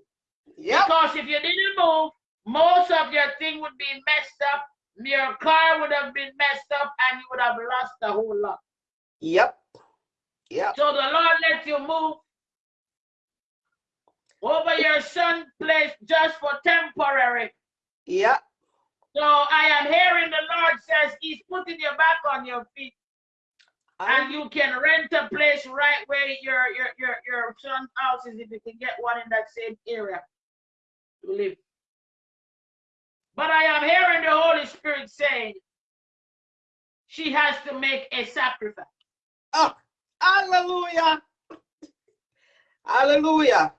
Yep. Because if you didn't move, most of your thing would be messed up. Your car would have been messed up and you would have lost a whole lot. Yep. Yep. So the Lord let you move over your son's place just for temporary. Yep. So I am hearing the Lord says He's putting you back on your feet. and you can rent a place right where your your your your son's house is if you can get one in that same area to live. But I am hearing the Holy Spirit saying she has to make a sacrifice. Oh, hallelujah. Hallelujah.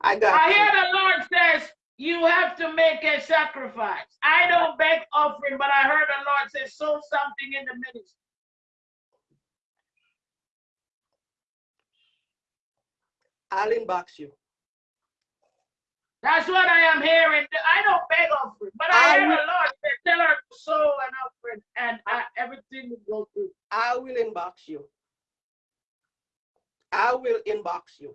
I got I you. hear the Lord says you have to make a sacrifice. I don't beg offering, but I heard the Lord say sow something in the ministry. I'll inbox you. That's what I am hearing. I don't beg offering, but I, I hear the will- Lord say tell her to sow an offering and uh, everything will go through. I will inbox you. I will inbox you.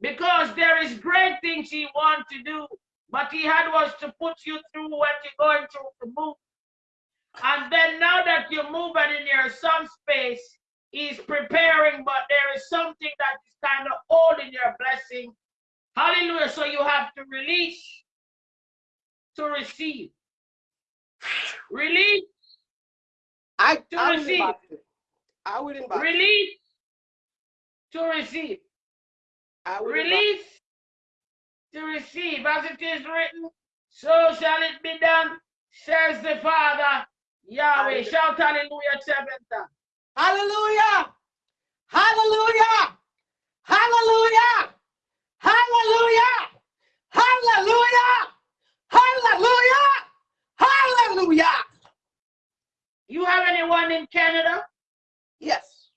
because there is great things he wants to do, but he had was to put you through what you're going through to move. And then now that you're moving in your son's space, he's preparing, but there is something that is kind of holding your blessing. Hallelujah. So you have to release to receive. Release, I, To I receive. I inbox you. release to receive. I release to receive as it is written, so shall it be done, says the Father Yahweh. Shout hallelujah seven times. Hallelujah! Hallelujah! Hallelujah! Hallelujah! Hallelujah! Hallelujah! Hallelujah! You have anyone in Canada? Yes,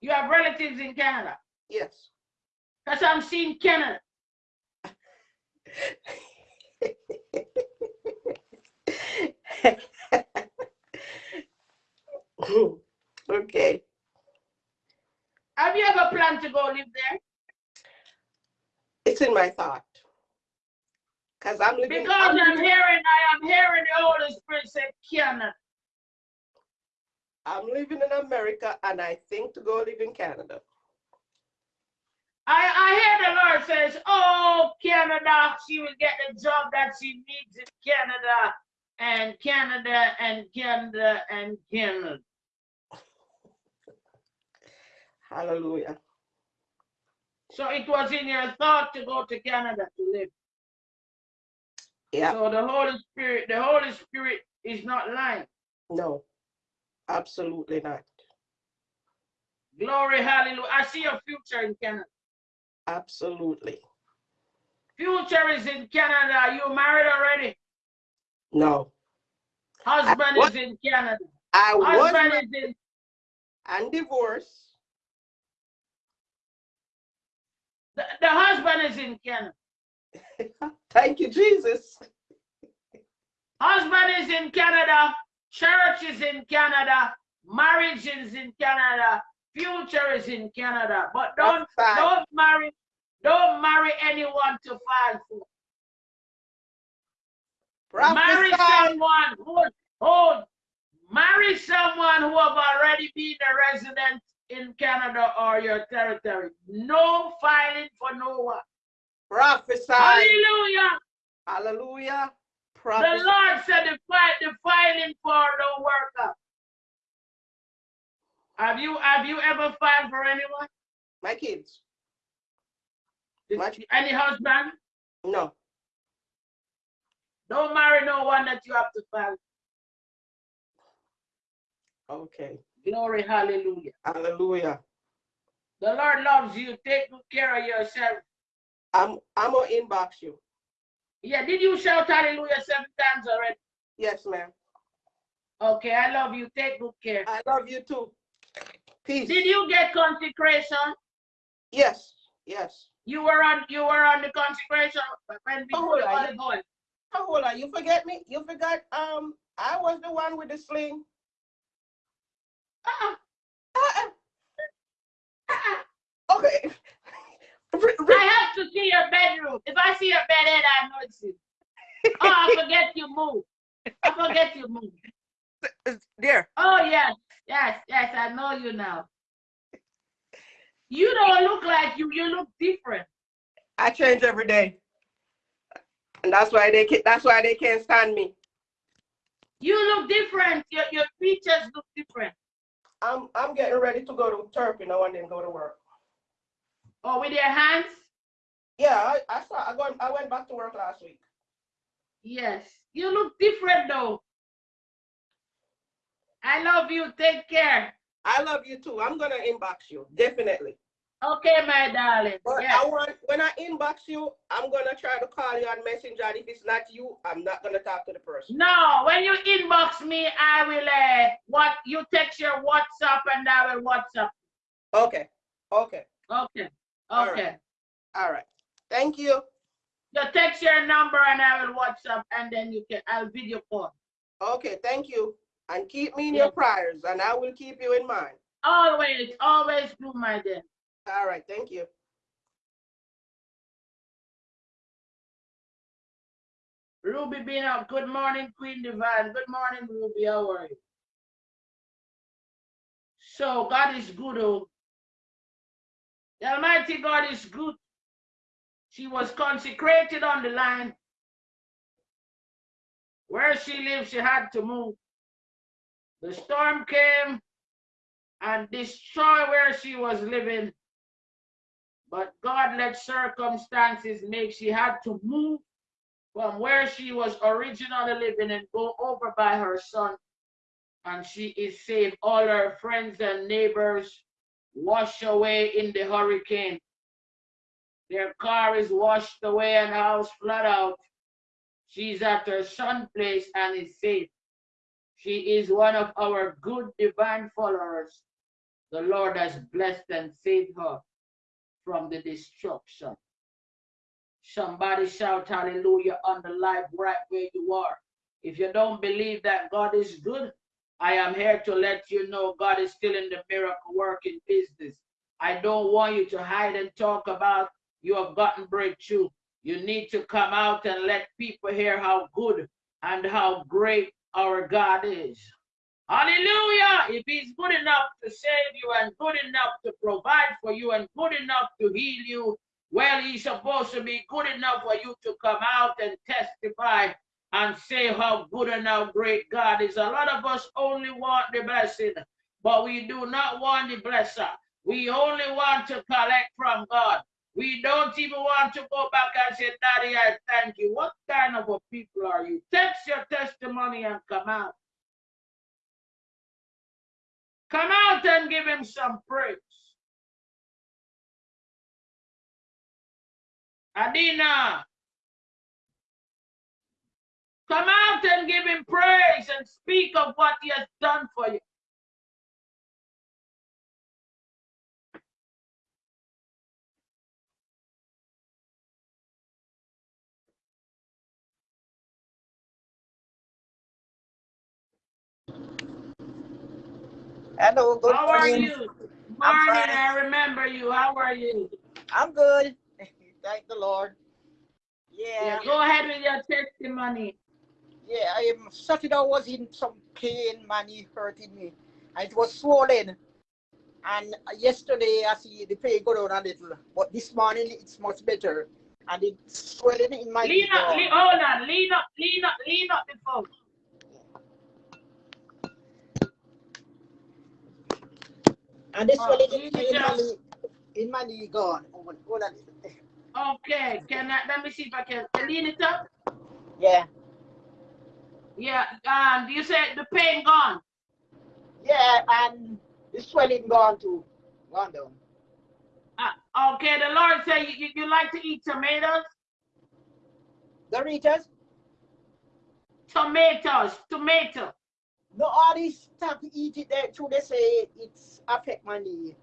You have relatives in Canada? yes. Because I'm seeing Canada. okay. Have you ever planned to go live there? It's in my thought. Because I'm living, Because I'm, I'm hearing, I am hearing the Holy Spirit say Canada. I'm living in America and I think to go live in Canada. I, I hear the Lord says, Oh, Canada, she will get the job that she needs in Canada and Canada and Canada and Canada. Hallelujah. So it was in your thought to go to Canada to live. Yeah. So the Holy Spirit, the Holy Spirit is not lying. No, absolutely not. Glory, hallelujah. I see your future in Canada. Absolutely. Future is in Canada. Are you married already? No. Husband is in Canada. I was Husband married is in and divorced. The, the husband is in Canada. Thank you, Jesus. Husband is in Canada. Church is in Canada. Marriage is in Canada. Future is in Canada. But don't don't marry don't marry anyone to fall for. Marry someone who hold. Marry someone who have already been a resident in Canada or your territory. No filing for no one. Prophesy. Hallelujah. Hallelujah. The Lord said the fight, the filing for don't work out. Have you have you ever filed for anyone? My kids. What? Any husband? No. Don't marry no one that you have to file. Okay. Glory, hallelujah. Hallelujah. The Lord loves you. Take good care of yourself. I'm I'm gonna inbox you. Yeah, did you shout hallelujah seven times already? Yes, ma'am. Okay, I love you. Take good care. I love you too. Peace. Did you get consecration? Yes. Yes. You were on you were on the consecration when Oh, before I- Olive oil. Oh, hold on. You forget me? You forgot um I was the one with the sling. Uh-uh, Uh-uh. uh-uh. Okay. I have to see your bedroom. If I see your bed head, I know it's you. Oh, I forget you move. I forget you move. there. Oh yes, yes, yes. I know you now. You don't look like you. You look different. I change every day. And that's why they can that's why they can't stand me. You look different. Your your features look different. I'm I'm getting ready to go to Turkey now and then go to work. Oh, with your hands? Yeah, I, I saw I going I went back to work last week. Yes. You look different though. I love you. Take care. I love you too. I'm gonna inbox you, definitely. Okay, my darling. But Yes. I want when I inbox you, I'm gonna try to call you on Messenger. And if it's not you, I'm not gonna talk to the person. No, when you inbox me, I will uh what you text your WhatsApp and I will WhatsApp. Okay. Okay. Okay. Okay. right. All right. Thank you. You text your number and I will WhatsApp and then you can I'll video call. Okay, thank you. And keep me in Yes. your prayers, and I will keep you in mind. Always, always do my dear. All right, thank you. Ruby Bina, good morning, Queen Divine. Good morning, Ruby. How are you? So God is good, oh. The Almighty God is good. She was consecrated on the line. Where she lived, she had to move. The storm came and destroyed where she was living. But God let circumstances make she had to move from where she was originally living and go over by her son. And she is saved. All her friends and neighbors washed away in the hurricane. Their car is washed away and house flat out. She's at her son's place and is safe. She is one of our good divine followers. The Lord has blessed and saved her from the destruction. Somebody shout hallelujah on the live right where you are. If you don't believe that God is good, I am here to let you know God is still in the miracle working business. I don't want you to hide and talk about you have gotten breakthrough. You need to come out and let people hear how good and how great our God is. Hallelujah. If he's good enough to save you and good enough to provide for you and good enough to heal you, well, he's supposed to be good enough for you to come out and testify and say how good and how great God is. A lot of us only want the blessing, but we do not want the blesser. We only want to collect from God. We don't even want to go back and say, Daddy, I thank you. What kind of a people are you? Text your testimony and come out. Come out and give him some praise. Adina, come out and give him praise and speak of what he has done for you. Hello, good How are morning. you? I'm Morning, fine. I remember you. How are you? I'm good. Thank the Lord. Yeah, Yeah, go ahead with your testimony. yeah. I am Saturday I was in some pain, money hurting me, and it was swollen. And yesterday I see the pain go down a little, but this morning it's much better, and it's swelling in my Lean up, lean, hold on, lean up, lean up, lean up the phone. And the Oh, in, in my knee, in my knee gone. Hold on, hold. Okay, can I, let me see if I can, can lean it up? Yeah, Yeah, um, you said the pain gone. yeah, and the swelling gone too, gone down. Uh, okay, the Lord said you, you, you like to eat tomatoes? Doritos? Tomatoes, tomato. No, all this stop eat it there too. They say it's affect my knee.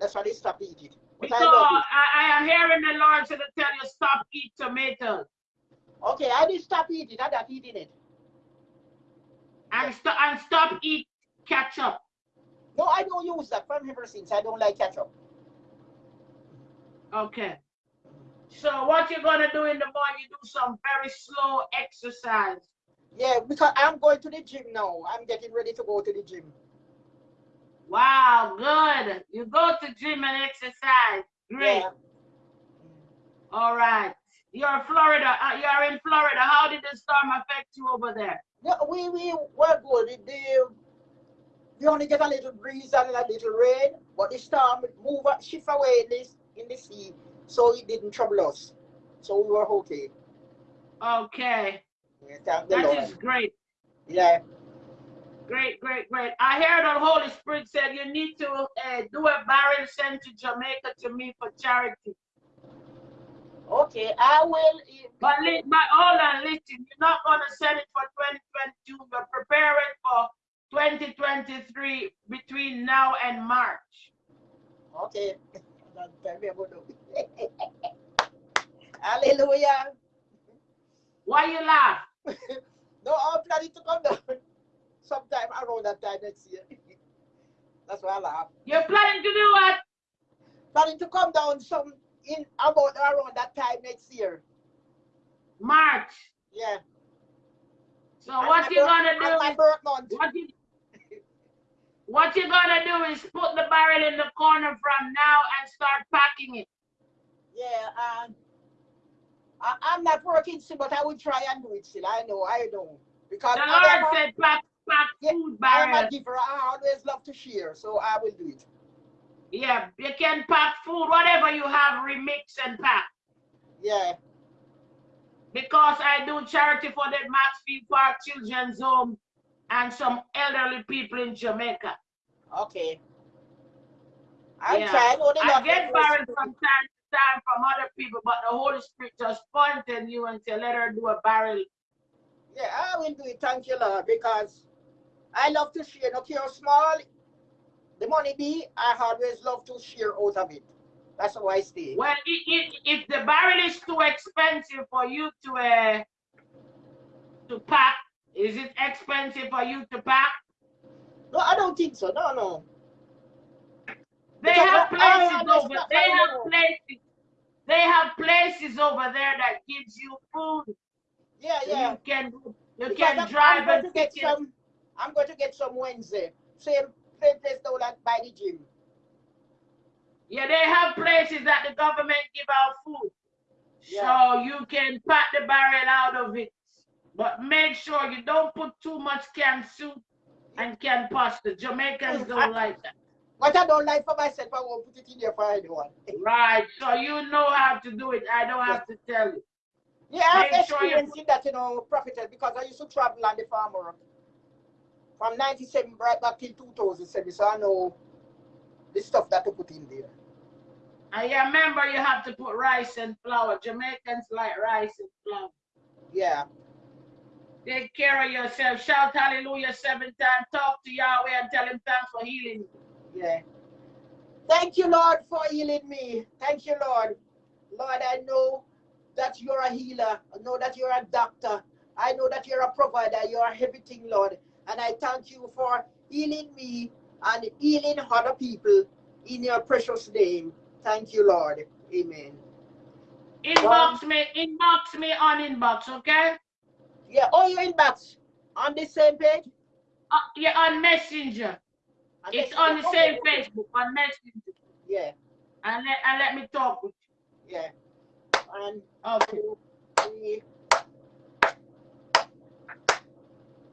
That's why they stop eat it. But Because I I, I am hearing the Lord to tell you stop eat tomatoes. Okay, I did stop eating. I not eating it. and stop and stop eat ketchup. No, I don't use that from ever since. I don't like ketchup. Okay. So what you're gonna do in the morning, you do some very slow exercise. Yeah, because I'm going to the gym now. I'm getting ready to go to the gym. Wow, good. You go to gym and exercise. Great. Yeah. All right. You're Florida. Uh, you're in Florida. How did the storm affect you over there? Yeah, we we were good. The, we only get a little breeze and a little rain, but the storm move shift away in this in the sea, so it didn't trouble us. So we were okay. Okay. Yeah, thank the That Lord. is great. Yeah. Great, great, great. I heard the Holy Spirit said you need to uh, do a barrel sent to Jamaica to me for charity. Okay, I will. But, li- but hold on, listen. You're not going to send it for 2022. You're preparing for 2023 between now and March. Okay. That's very good. Hallelujah. Why you laugh? No, I'm planning to come down sometime around that time next year. That's why I laugh. You're planning to do what? Planning to come down some in about around that time next year. March. Yeah. So And what you gonna do? My is- birth month. What you what you gonna do is put the barrel in the corner from now and start packing it. Yeah, and I, I'm not working still, but I will try and do it still. I know, I know. Because The I Lord am said pack pack Yeah, food I am a giver. I always love to share, so I will do it. Yeah, you can pack food, whatever you have, remix and pack. Yeah. Because I do charity for the Maxfield Park Children's Home and some elderly people in Jamaica. Okay. I'll Yeah. try. I get bless from time from other people, but the Holy Spirit just pointed you and said, let her do a barrel. Yeah, I will do it. Thank you, Lord, because I love to share. No care how small the money be, I always love to share out of it. That's how I stay. Well, i i if the barrel is too expensive for you to uh, to pack, is it expensive for you to pack? No, I don't think so. No, no. They have I- I places over. They have places. They have places over there that gives you food. Yeah, yeah. You can you Because can I'm, drive I'm going and to get some. I'm going to get some Wednesday. Same same place down at by the gym. Yeah, they have places that the government give out food. Yeah. So you can pack the barrel out of it. But make sure you don't put too much canned soup and canned pasta. Jamaicans don't like that. What I don't like for myself, I won't put it in there for anyone. Right. So you know how to do it. I don't have to tell you. Yeah, I have Make sure you that, you know, prophetess, because I used to travel on the farm work from 97 right back till 2007, so I know the stuff that to put in there. I remember you have to put rice and flour. Jamaicans like rice and flour. Yeah. Take care of yourself. Shout hallelujah seven times. Talk to Yahweh and tell him thanks for healing you. Yeah. Thank you, Lord, for healing me. Thank you, Lord. Lord, I know that you're a healer. I know that you're a doctor. I know that you're a provider. You're everything, Lord. And I thank you for healing me and healing other people in your precious name. Thank you, Lord. Amen. Inbox me, inbox me on inbox, okay? Yeah, oh, you inbox on the same page? Uh, yeah, on Messenger. On It's on the same. Facebook, on Messenger. Yeah, And let, and let me talk with yeah. And. Okay.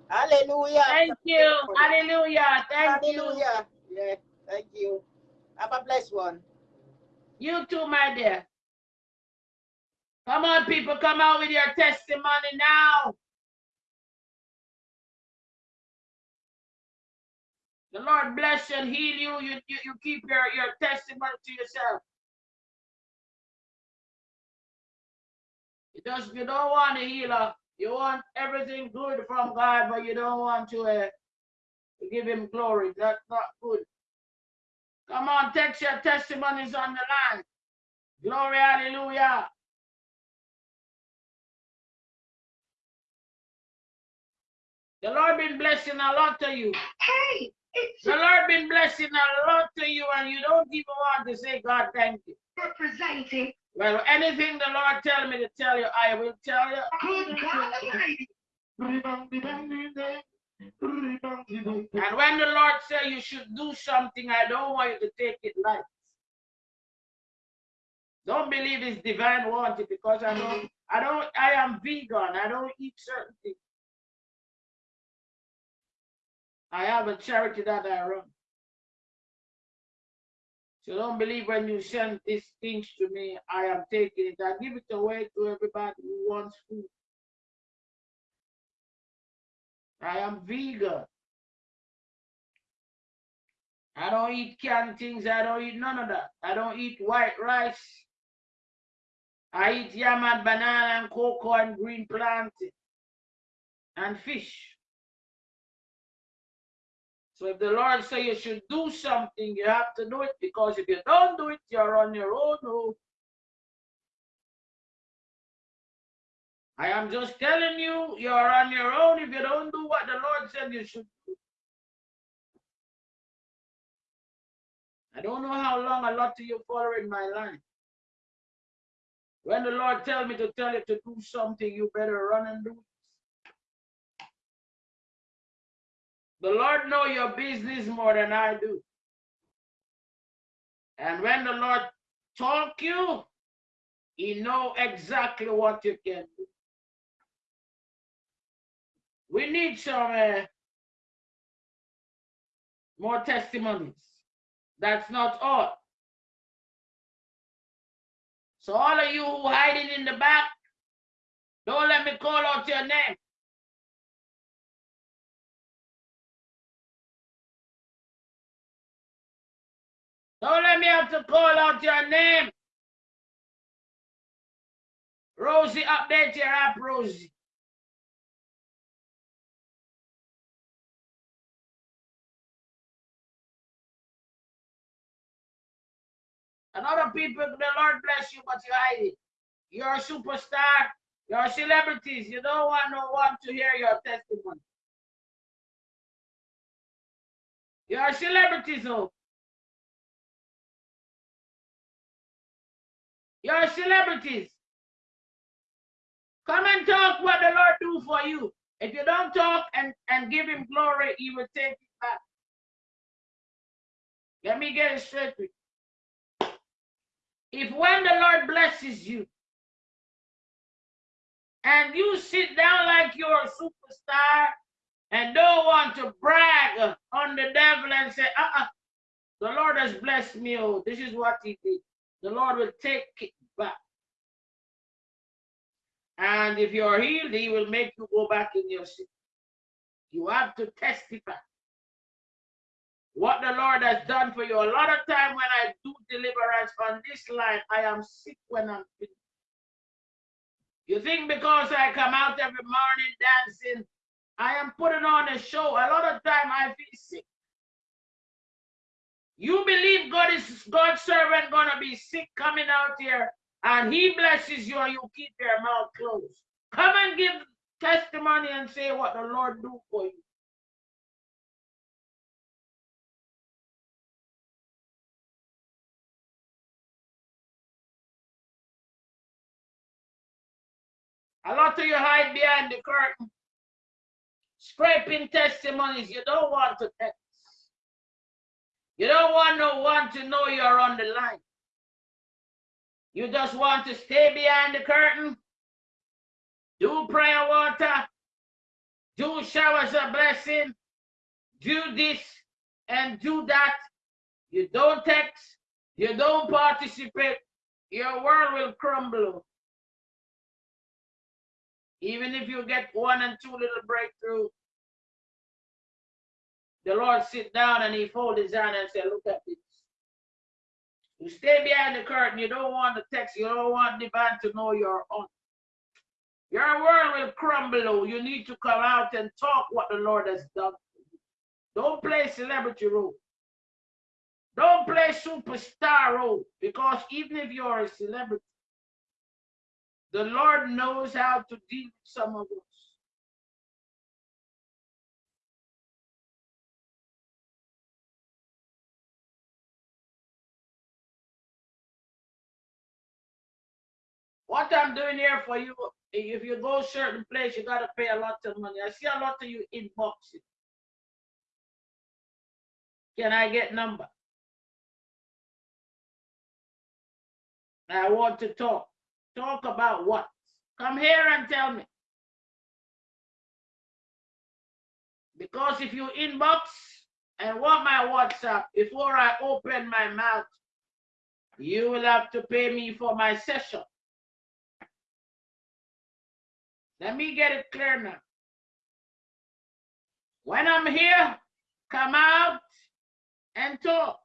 Hallelujah. Thank you. Hallelujah. Thank you. Hallelujah. Yeah, thank you. Have a blessed one. You too, my dear. Come on, people, come out with your testimony now. The Lord bless you and heal you. You, you, you keep your, your testimony to yourself. You just you don't want a healer. You want everything good from God, but you don't want to, uh, to give him glory. That's not good. Come on, text your testimonies on the line. Glory, hallelujah. The Lord been blessing a lot to you. Hey, The Lord been blessing a lot to you, and you don't even want to say, God, thank you. representing Well, anything the Lord tell me to tell you, I will tell you. good God Almighty. And when the Lord say you should do something, I don't want you to take it light. Don't believe it's divine wanted because I don't, I don't, I am vegan. I don't eat certain things. I have a charity that I run. So don't believe when you send these things to me, I am taking it. I give it away to everybody who wants food. I am vegan. I don't eat canned things. I don't eat none of that. I don't eat white rice. I eat yam and banana and cocoa and green plantain and fish. So if the Lord say you should do something, you have to do it because if you don't do it, you're on your own. I am just telling you, you're on your own if you don't do what the Lord said you should do. I don't know how long a lot of you following my line. When the Lord tell me to tell you to do something, you better run and do it. The Lord know your business more than I do. And when the Lord talk you, he know exactly what you can do. We need some uh, more testimonies. That's not all. So all of you who hiding in the back, don't let me call out your name. Don't let me have to call out your name. Rosie, update your app, Rosie. And other people, the Lord bless you, but you're hiding. You're a superstar. You're celebrities. You don't want no one to hear your testimony. You're celebrities, oh. You're celebrities. Come and talk what the Lord do for you. If you don't talk and, and give him glory, he will take it back. Let me get it straight with you. If when the Lord blesses you and you sit down like you're a superstar and don't want to brag on the devil and say, uh-uh, the Lord has blessed me. Oh, this is what he did. The Lord will take it back. And if you're healed, he will make you go back in your sin. You have to testify what the Lord has done for you. A lot of time when I do deliverance on this line, I am sick when I'm finished. You think because I come out every morning dancing, I am putting on a show. A lot of time I feel sick. You believe God is God's servant gonna be sick coming out here and he blesses you and you keep your mouth closed. Come and give testimony and say what the Lord do for you. A lot of you hide behind the curtain, scraping testimonies. You don't want to. You don't want no one to know you're on the line. You just want to stay behind the curtain, do prayer water, do showers of blessing, do this and do that. You don't text, you don't participate, your world will crumble. Even if you get one and two little breakthrough, the Lord sit down and he fold his hand and say, look at this. You stay behind the curtain. You don't want the text. You don't want the band to know you're on. Your world will crumble. You need to come out and talk what the Lord has done. Don't play celebrity role. Don't play superstar role because even if you're a celebrity, the Lord knows how to deal with some of us. What I'm doing here for you, if you go certain place, you gotta pay a lot of money. I see a lot of you inboxing. Can I get number? I want to talk. Talk about what? Come here and tell me. Because if you inbox and want my WhatsApp before I open my mouth, you will have to pay me for my session. Let me get it clear now. When I'm here, come out and talk.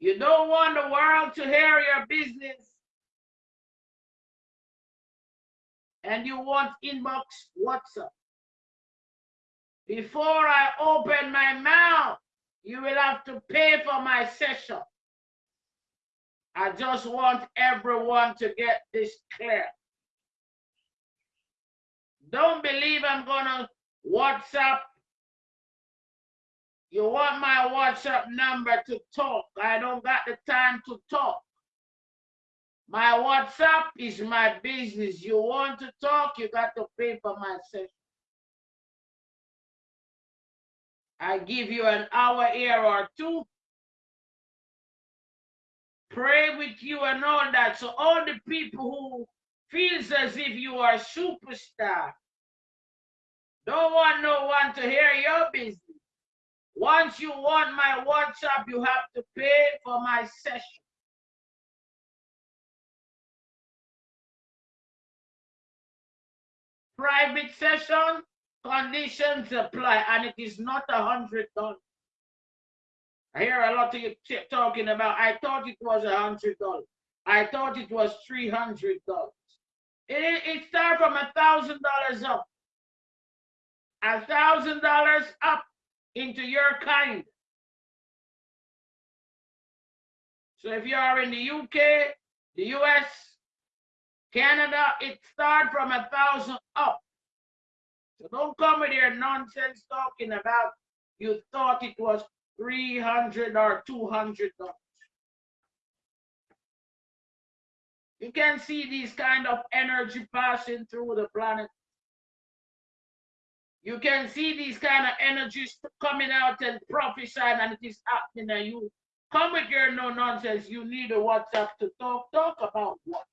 You don't want the world to hear your business. And you want inbox WhatsApp. Before I open my mouth, you will have to pay for my session. I just want everyone to get this clear. Don't believe I'm gonna WhatsApp. You want my WhatsApp number to talk. I don't got the time to talk. My WhatsApp is my business. You want to talk, you got to pay for my session. I give you an hour here or two. Pray with you and all that. So all the people who feels as if you are a superstar, don't want no one to hear your business. Once you want my WhatsApp, you have to pay for my session. Private session, conditions apply, and it is not a hundred dollars. I hear a lot of you talking about, I thought it was a hundred dollars. I thought it was three hundred dollars. It, it started from a thousand dollars up a thousand dollars up into your kind. So if you are in the UK, the US, Canada, it starts from a thousand up. So don't come with your nonsense talking about you thought it was 300 or 200 dollars. You can see these kind of energy passing through the planet you can see these kind of energies coming out and prophesying, and it is happening. And you come with your no nonsense. You need a WhatsApp to talk. Talk about what?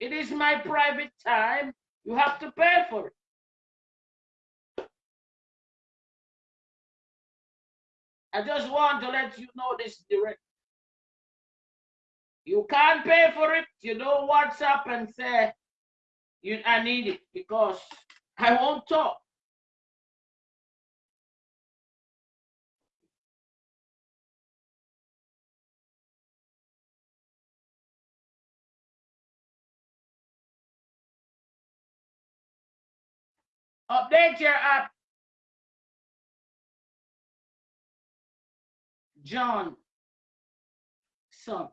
It is my private time. You have to pay for it. I just want to let you know this direct. You can't pay for it. You don't WhatsApp and say, you, I need it because I won't talk. Update your app. John, son.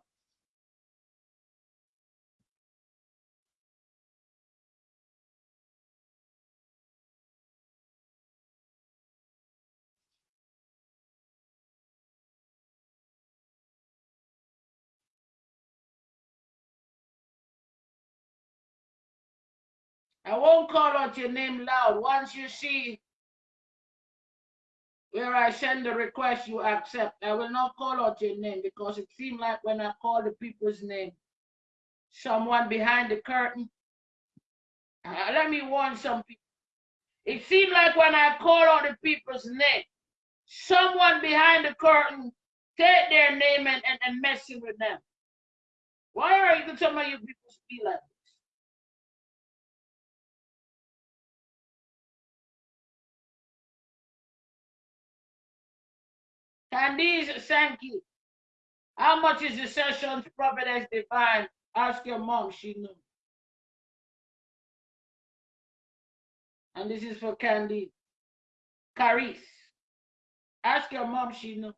I won't call out your name loud. Once you see where I send the request, you accept. I will not call out your name because it seemed like when I call the people's name, someone behind the curtain. Uh, let me warn some people. It seemed like when I call out the people's name, someone behind the curtain take their name and, and, and messing with them. Why are you some of you people be like this? thank you. how much is the sessions Providence Divine? Ask your mom, she knows. And this is for Candy. Caris. Ask your mom, she knows.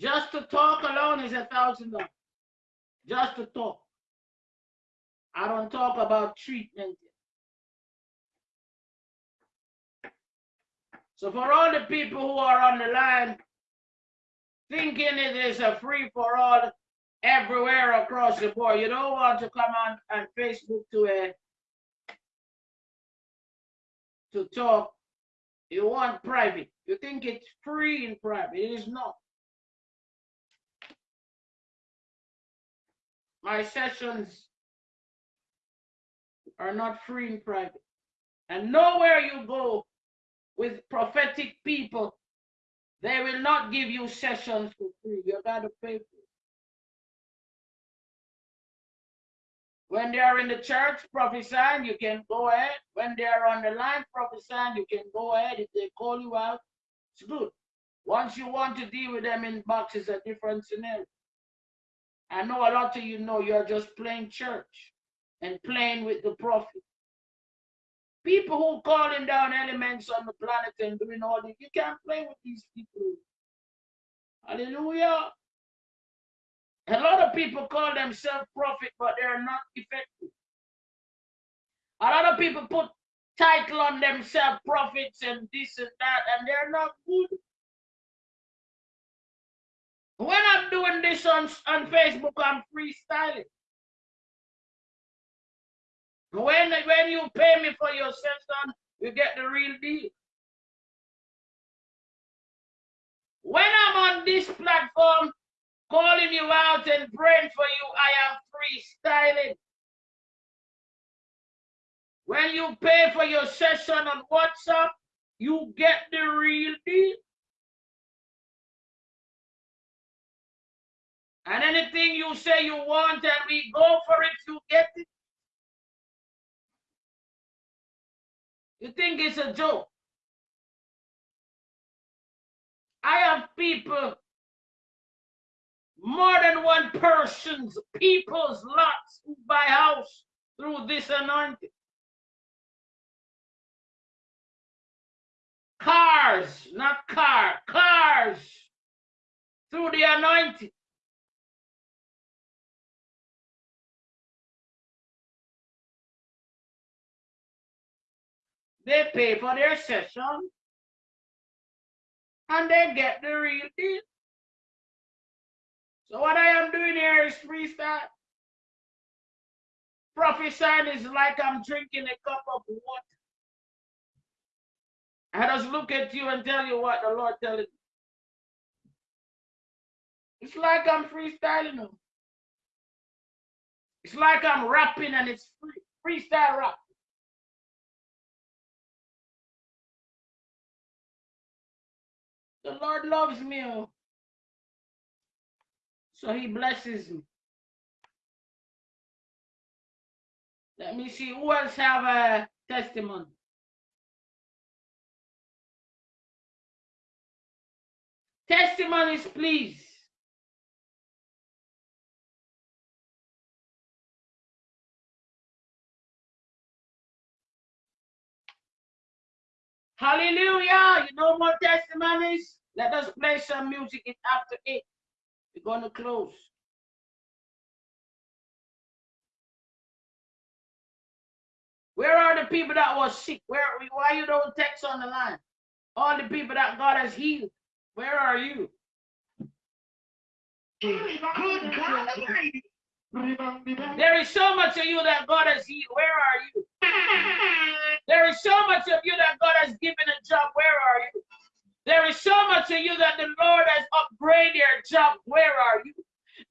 Just to talk alone is a thousand dollars. Just to talk. I don't talk about treatment. So for all the people who are on the line thinking it is a free for all everywhere across the board, you don't want to come on, on Facebook to a to talk. You want private. You think it's free in private. It is not. My sessions are not free in private. And nowhere you go with prophetic people, they will not give you sessions for free. You got to pay for it. When they are in the church prophesying, you can go ahead. When they are on the line prophesying, you can go ahead. If they call you out, it's good. Once you want to deal with them in boxes, a different scenario. I know a lot of you know you're just playing church and playing with the prophet. People who calling down elements on the planet and doing all this, you can't play with these people. Hallelujah. A lot of people call themselves prophet, but they're not effective. A lot of people put title on themselves, prophets and this and that, and they're not good. When I'm doing this on, on Facebook, I'm freestyling. When, when you pay me for your session, you get the real deal. When I'm on this platform, calling you out and praying for you, I am freestyling. When you pay for your session on WhatsApp, you get the real deal. And anything you say you want and we go for it, you get it. You think it's a joke? I have people, more than one person's, people's lots who buy house through this anointing. Cars, not car, cars through the anointing. They pay for their session and they get the real deal. So what I am doing here is freestyle. Prophesying is like I'm drinking a cup of water. I just look at you and tell you what the Lord telling me. It's like I'm freestyling. It's like I'm rapping and it's free, freestyle rap. The Lord loves me. Oh. So he blesses me. Let me see who else have a testimony. Testimonies, please. Hallelujah. You know more testimonies? Let us play some music. After eight. We're going to close. Where are the people that was sick? Where why you don't text on the line? All the people that God has healed. Where are you? Good God. There is so much of you that God has healed. Where are you? There is so much of you that God has given a job. Where are you? There is so much of you that the Lord has upgraded your job. Where are you?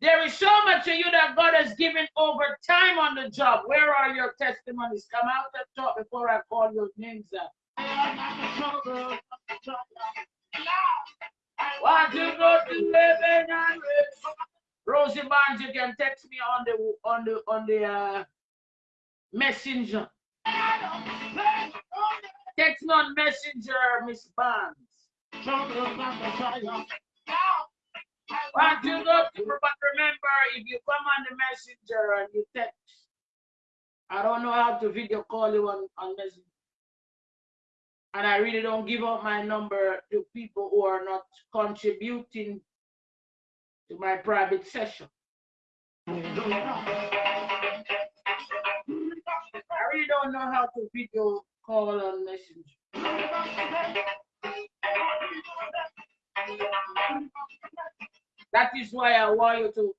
There is so much of you that God has given over time on the job. Where are your testimonies? Come out and talk before I call your names out. To go to heaven and. Rosie Barnes, you can text me on the on the on the uh, messenger. Text me on messenger, Miss Barnes. To, but remember, if you come on the messenger and you text, I don't know how to video call you on, on messenger. And I really don't give out my number to people who are not contributing to my private session. I really don't know how to video call on messenger. That is why I want you to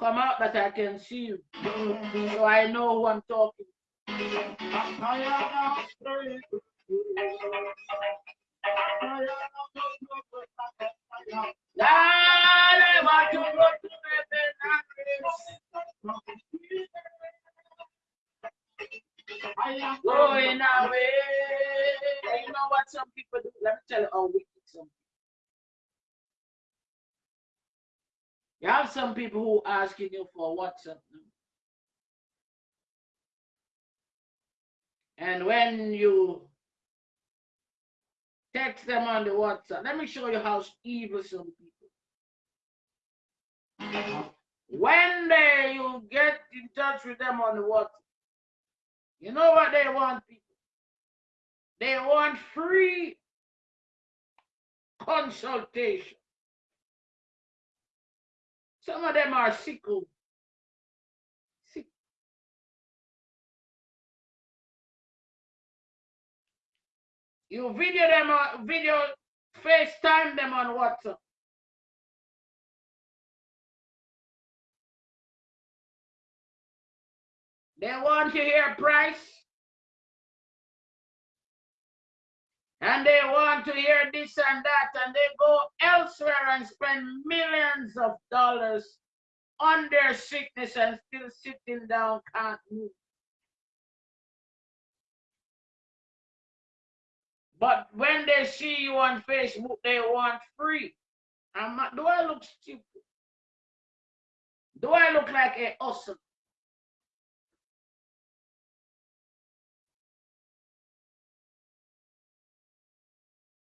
come out that I can see you. So I know who I'm talking. To Going away. You know what some people do? Let me tell you have some people who asking you for WhatsApp. And when you text them on the WhatsApp, let me show you how evil some people. When they you get in touch with them on the WhatsApp, you know what they want, people? They want free consultation. Some of them are sickle. Oh. You video them on video FaceTime them on WhatsApp. They want to hear price. And they want to hear this and that, and they go elsewhere and spend millions of dollars on their sickness and still sitting down, can't move. But when they see you on Facebook, they want free. I'm not, do I look stupid? Do I look like a awesome?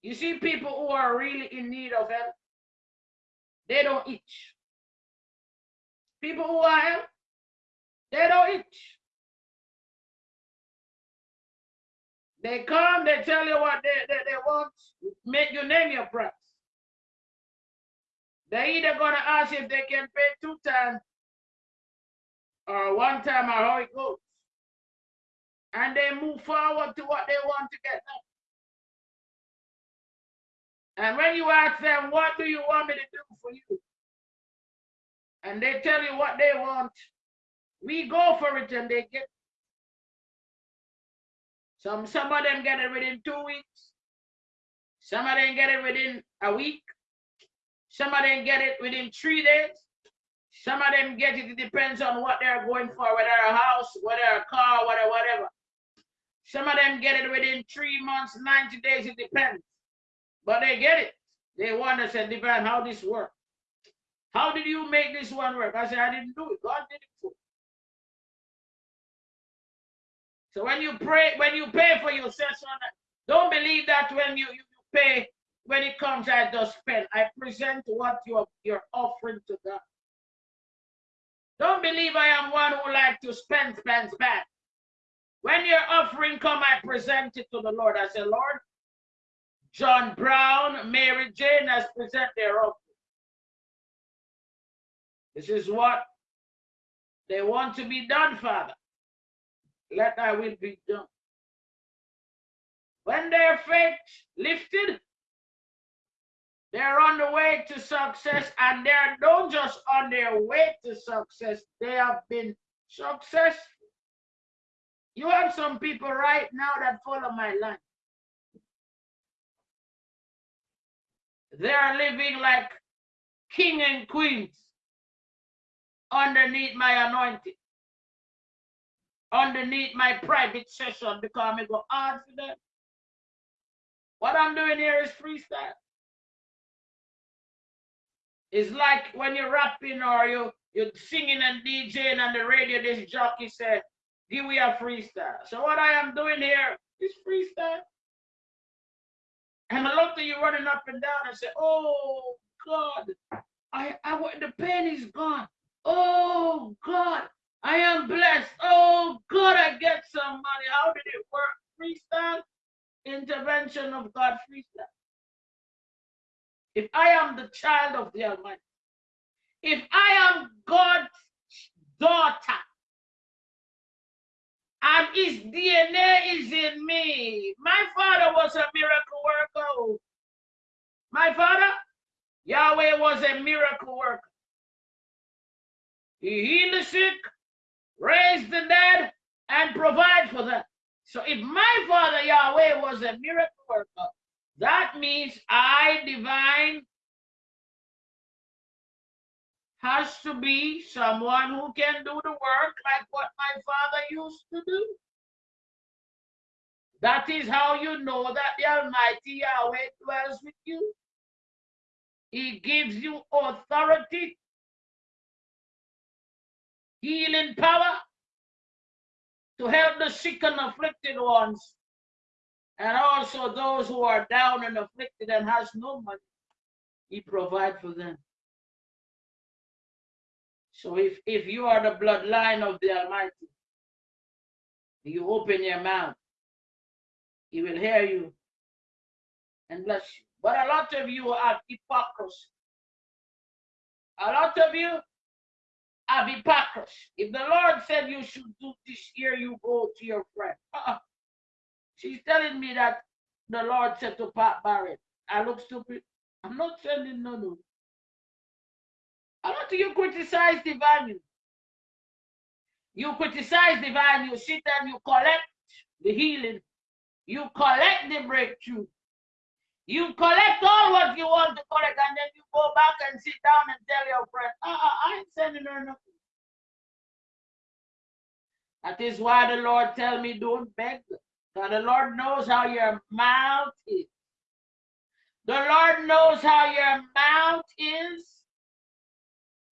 You see people who are really in need of help, they don't itch. People who are help, they don't itch. They come, they tell you what they, they, they want, make you name your price. They either gonna ask if they can pay two times or one time or how it goes. And they move forward to what they want to get now. And when you ask them, what do you want me to do for you? And they tell you what they want, we go for it and they get some some of them get it within two weeks. Some of them get it within a week. Some of them get it within three days. Some of them get it, it depends on what they're going for, whether a house, whether a car, whatever, whatever. Some of them get it within three months, 90 days, it depends. But they get it. They want to say, Divine, how this work? How did you make this one work? I said, I didn't do it. God did it for me. So when you pray, when you pay for your session, don't believe that when you, you pay, when it comes, I just spend. I present what you're, you're offering to God. Don't believe I am one who like to spend, spend, spend. When your offering come, I present it to the Lord. I say, Lord, John Brown, Mary Jane has present their offering. This is what they want to be done, Father. Let thy will be done. When their faith lifted, they're on the way to success, and they're not just on their way to success, they have been successful. You have some people right now that follow my line. They are living like king and queens underneath my anointing, underneath my private session because I go hard for them. What I'm doing here is freestyle. It's like when you're rapping or you you're singing and DJing on the radio, this jockey said, give me a freestyle. So what I am doing here is freestyle. And a lot of you running up and down and say, oh God, I, I the pain is gone. Oh God, I am blessed. Oh God, I get some money. How did it work? Freestyle? Intervention of God freestyle. If I am the child of the Almighty, if I am God's daughter, and his DNA is in me. My father was a miracle worker. My father, Yahweh was a miracle worker. He healed the sick, raised the dead, and provide for them. So if my father Yahweh was a miracle worker, that means I divine has to be someone who can do the work like what my father used to do. That is how you know that the Almighty Yahweh dwells with you. He gives you authority healing power to help the sick and afflicted ones, and also those who are down and afflicted and has no money. He provide for them. So if, if you are the bloodline of the Almighty, you open your mouth, he will hear you and bless you. But a lot of you are hypocrisy. A lot of you hypocrisy. If the Lord said you should do this here, you go to your friend. Uh-uh. She's telling me that the Lord said to Pat Barrett, I look stupid. I'm not sending no no. Lot of you criticize the value. You criticize the value, you sit and you collect the healing. You collect the breakthrough. You collect all what you want to collect, and then you go back and sit down and tell your friend, uh, uh, I ain't sending her nothing. That is why the Lord tell me don't beg. Because the Lord knows how your mouth is. The Lord knows how your mouth is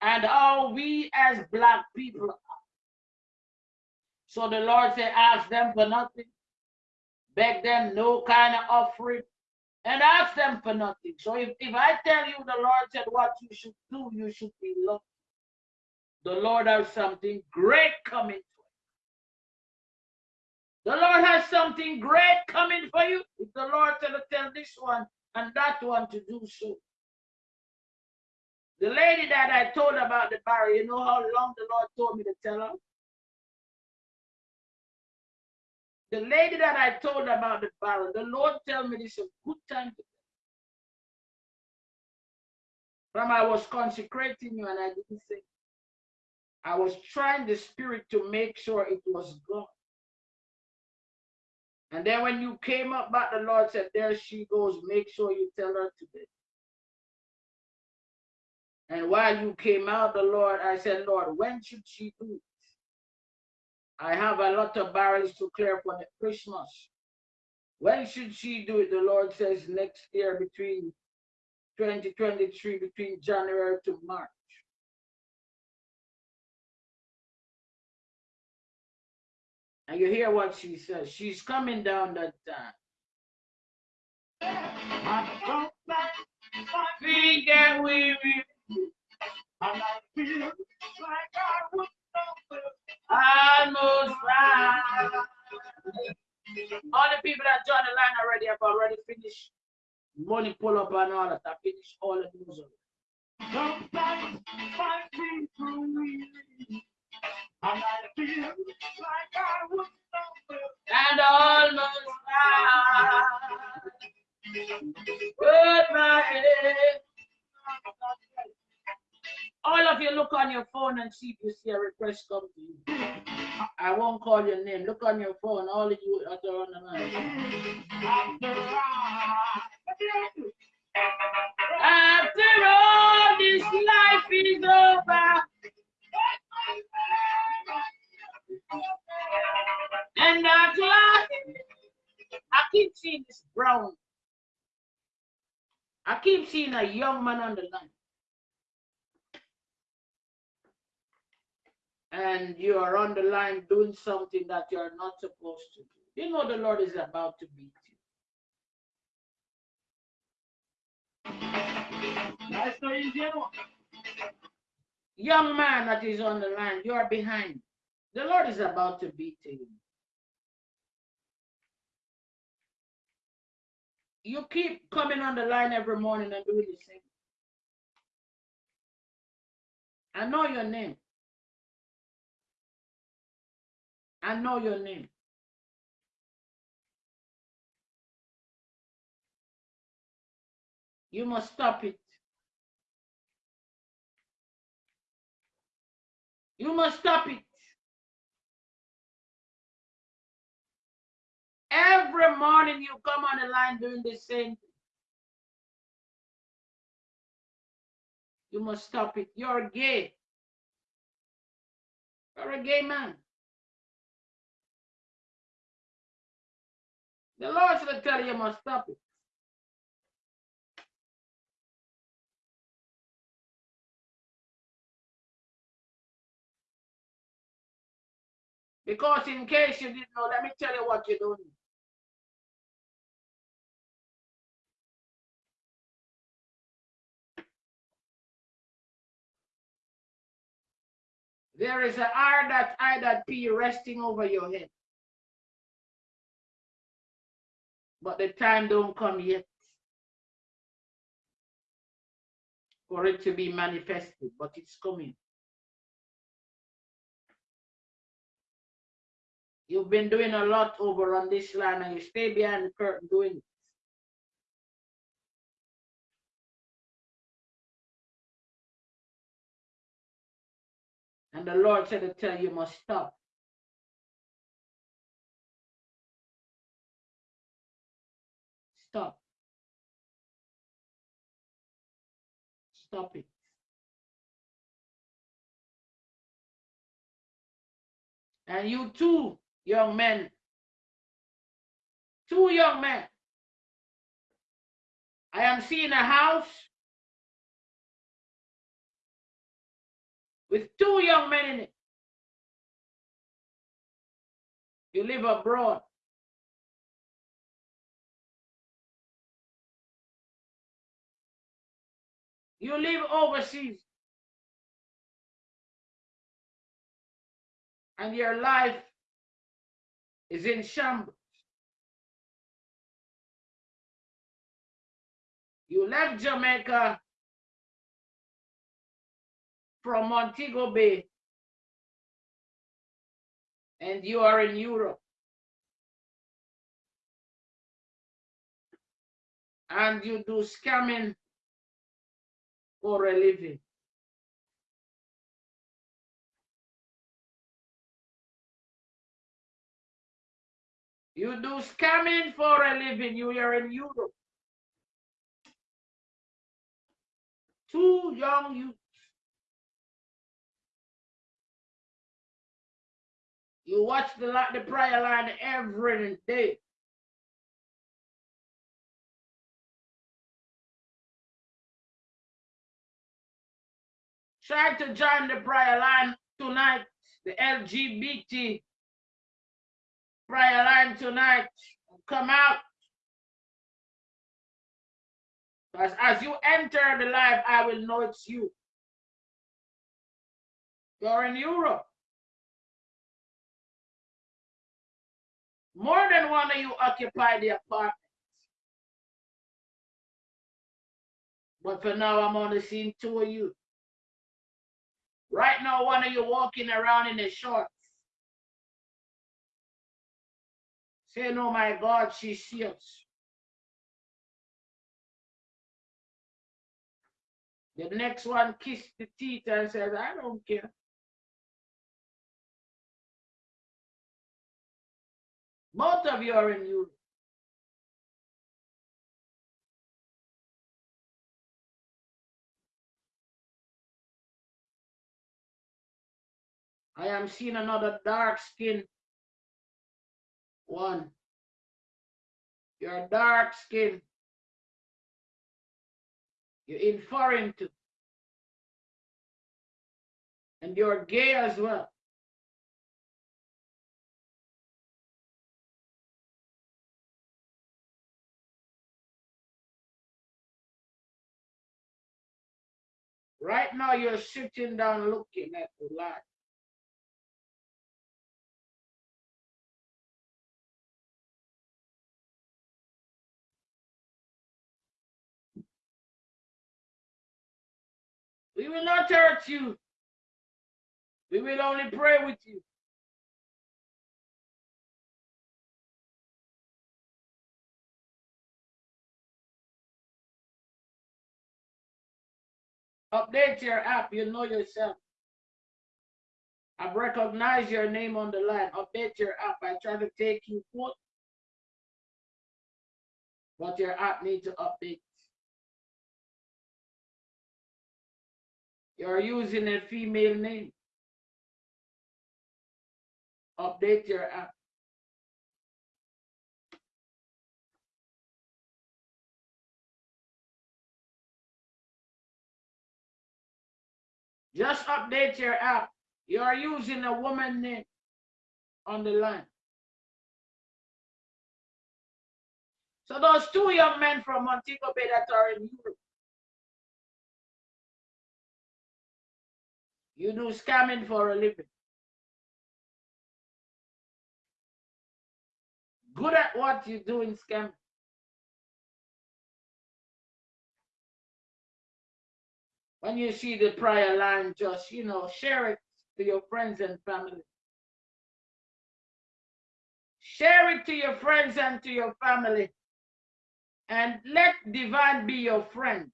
and how we as black people are. So the Lord said, ask them for nothing. Beg them no kind of offering and ask them for nothing. So if, if I tell you the Lord said what you should do, you should be lucky. The Lord has something great coming the Lord has something great coming for you. If the Lord said to tell this one and that one to do so. The lady that I told about the barrel, you know how long the Lord told me to tell her? The lady that I told about the barrel, the Lord tell me this is a good time to From I was consecrating you and I didn't say. I was trying the spirit to make sure it was God. And then when you came up back, the Lord said, There she goes. Make sure you tell her today. And while you came out, the Lord, I said, Lord, when should she do? I have a lot of barrels to clear for Christmas. When should she do it? The Lord says next year between 2023, between January to March. And you hear what she says. She's coming down that time. Almost right. All the people that joined the line already have already finished. Money pull up and all that. I finished all the news and almost. All of you look on your phone and see if you see a request come to you. I won't call your name. Look on your phone, all of you that are on the line. After I, all this life is over, and at last, I keep seeing this brown. I keep seeing a young man on the line. And you are on the line doing something that you are not supposed to do. You know the Lord is about to beat you. that's the easy one. Young man that is on the line, you are behind. The Lord is about to beat you. You keep coming on the line every morning and doing the same. I know your name. I know your name. You must stop it. You must stop it. Every morning you come on the line doing the same thing. You must stop it. You're gay. You're a gay man. The Lord should tell you, must stop it. Because in case you didn't know, let me tell you what you're doing. There is an R that I that P resting over your head. But the time don't come yet for it to be manifested, but it's coming. You've been doing a lot over on this line and you stay behind the curtain doing it. And the Lord said to tell you, you must stop. Stop. Stop it. And you too, young men, two young men. I am seeing a house with two young men in it. You live abroad. You live overseas. And your life is in shambles. You left Jamaica from Montego Bay and you are in Europe. And you do scamming for a living. You do scamming for a living. You are in Europe. Two young youths. You watch the, the prayer line every day. Try to join the prayer line tonight, the LGBT prayer line tonight, come out. As, as you enter the life, I will know it's you. You're in Europe. More than one of you occupy the apartment. But for now, I'm only seeing two of you. Right now, one of you walking around in the shorts. Saying, oh my God, she's serious. The next one kissed the teeth and says, I don't care. Both of you are in Europe. I am seeing another dark skin one. You're dark skin. You're in foreign too. And you're gay as well. Right now, you're sitting down looking at the light. We will not hurt you. We will only pray with you. Update your app, you know yourself. I've recognized your name on the line. Update your app. I try to take you forth, but your app needs to update. You're using a female name. Update your app. Just update your app. You are using a woman name on the line. So those two young men from Montego Bay that are in Europe, you do scamming for a living. Good at what you do in scamming. when you see the prayer line, just, you know, share it to your friends and family. Share it to your friends and to your family. And let divine be your friend.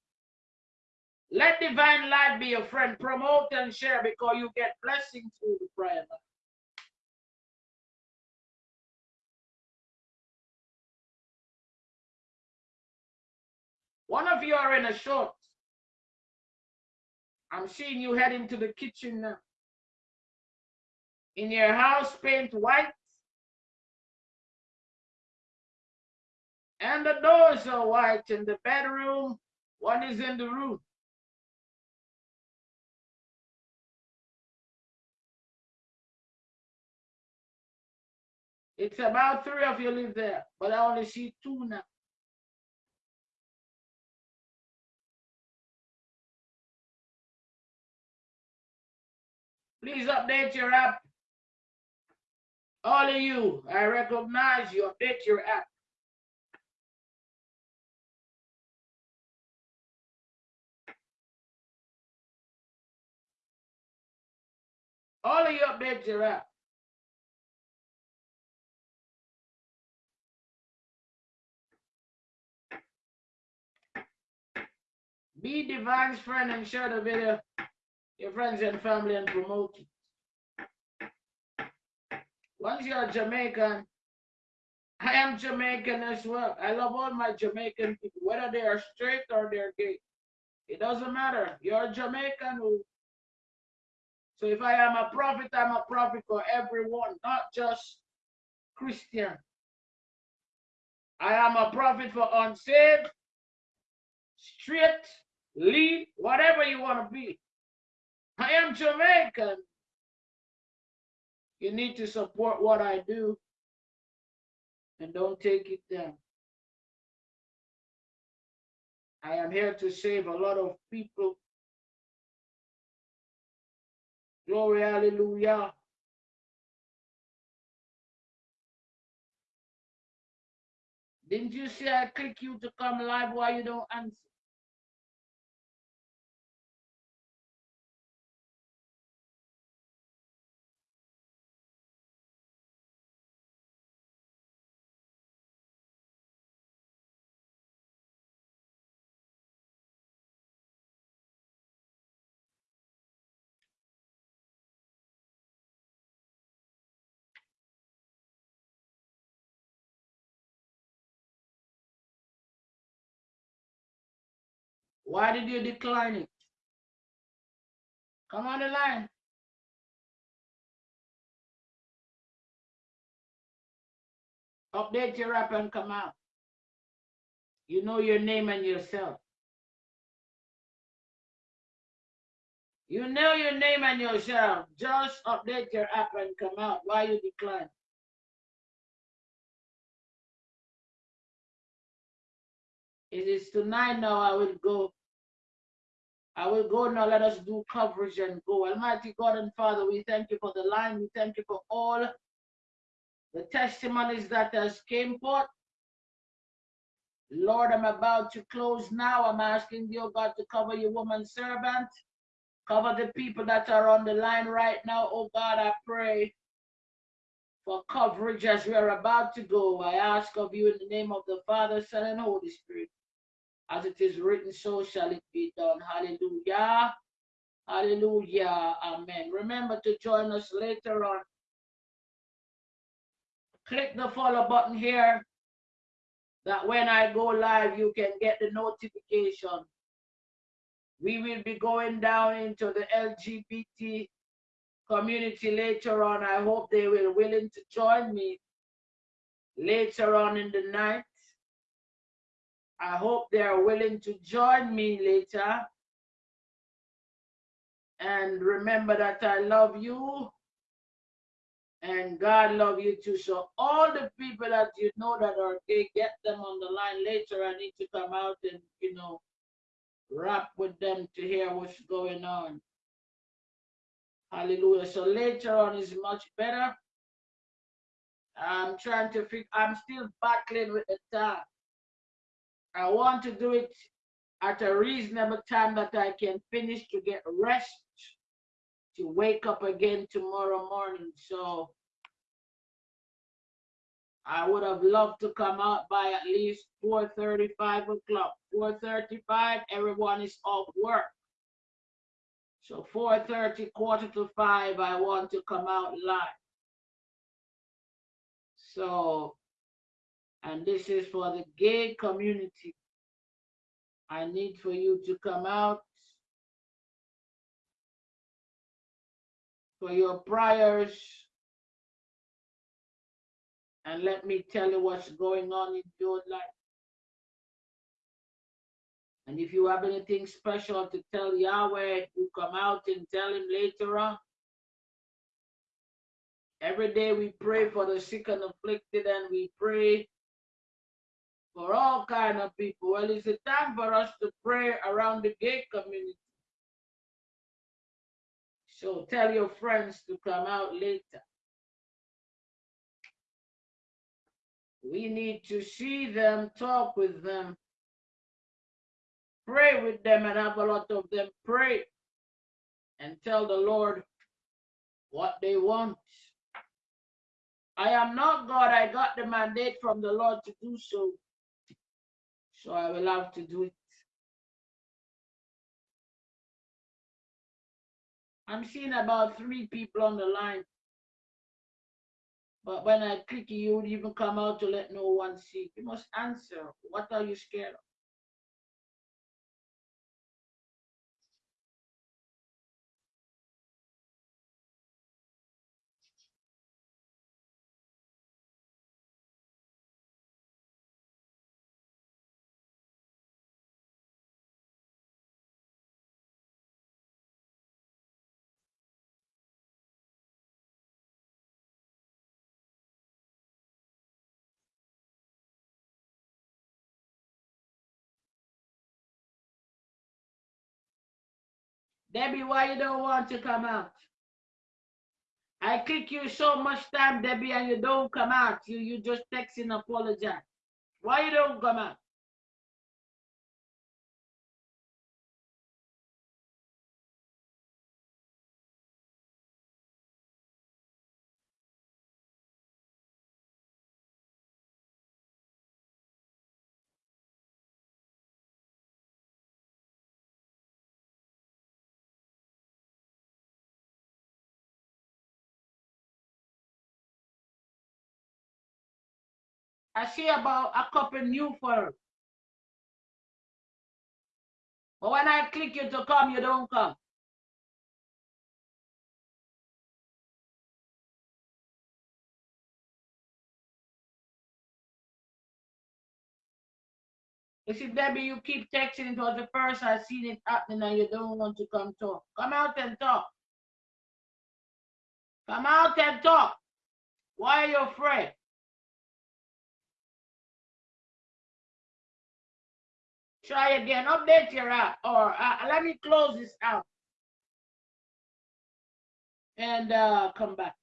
Let divine light be your friend. Promote and share because you get blessings through the prayer. One of you are in a short. I'm seeing you heading to the kitchen now. In your house, paint white. And the doors are white in the bedroom. One is in the room. It's about three of you live there, but I only see two now. Please update your app. All of you, I recognize you. Update your app. All of you update your app. Be Divine's friend and share the video your friends and family and promote it. Once you're Jamaican, I am Jamaican as well. I love all my Jamaican people, whether they are straight or they're gay. It doesn't matter. You're Jamaican. Who, so if I am a prophet, I'm a prophet for everyone, not just Christian. I am a prophet for unsaved, straight, lead, whatever you want to be. I am Jamaican. You need to support what I do and don't take it down. I am here to save a lot of people. Glory, hallelujah. Didn't you say I click you to come live while you don't answer? Why did you decline it? Come on the line. Update your app and come out. You know your name and yourself. You know your name and yourself. Just update your app and come out. Why you decline? It is tonight now I will go. I will go now. Let us do coverage and go. Almighty God and Father, we thank you for the line. We thank you for all the testimonies that has came forth. Lord, I'm about to close now. I'm asking you, God, to cover your woman servant. Cover the people that are on the line right now. Oh God, I pray for coverage as we are about to go. I ask of you in the name of the Father, Son, and Holy Spirit. As it is written, so shall it be done. Hallelujah. Hallelujah. Amen. Remember to join us later on. Click the follow button here that when I go live, you can get the notification. We will be going down into the LGBT community later on. I hope they will willing to join me later on in the night. I hope they are willing to join me later. And remember that I love you and God love you too. So all the people that you know that are gay, get them on the line later. I need to come out and, you know, rap with them to hear what's going on. Hallelujah. So later on is much better. I'm trying to figure, I'm still battling with the time. I want to do it at a reasonable time that I can finish to get rest to wake up again tomorrow morning. So I would have loved to come out by at least 4.35 o'clock. 4.35, everyone is off work. So 4.30, quarter to 5, I want to come out live. So, and this is for the gay community. I need for you to come out for your prayers. And let me tell you what's going on in your life. And if you have anything special to tell Yahweh, you come out and tell him later on. Every day we pray for the sick and afflicted and we pray for all kind of people. Well, it's a time for us to pray around the gay community. So tell your friends to come out later. We need to see them, talk with them, pray with them, and have a lot of them pray and tell the Lord what they want. I am not God. I got the mandate from the Lord to do so. So I will have to do it. I'm seeing about three people on the line. But when I click you, would even come out to let no one see. You must answer. What are you scared of? Debbie, why you don't want to come out? I click you so much time, Debbie, and you don't come out. You you just text and apologize. Why you don't come out? I see about a couple new for But when I click you to come, you don't come. You see, Debbie, you keep texting. It was the first I seen it happening and you don't want to come talk. Come out and talk. Come out and talk. Why are you afraid? Try again. Update your app. Or uh, let me close this out. And uh, come back.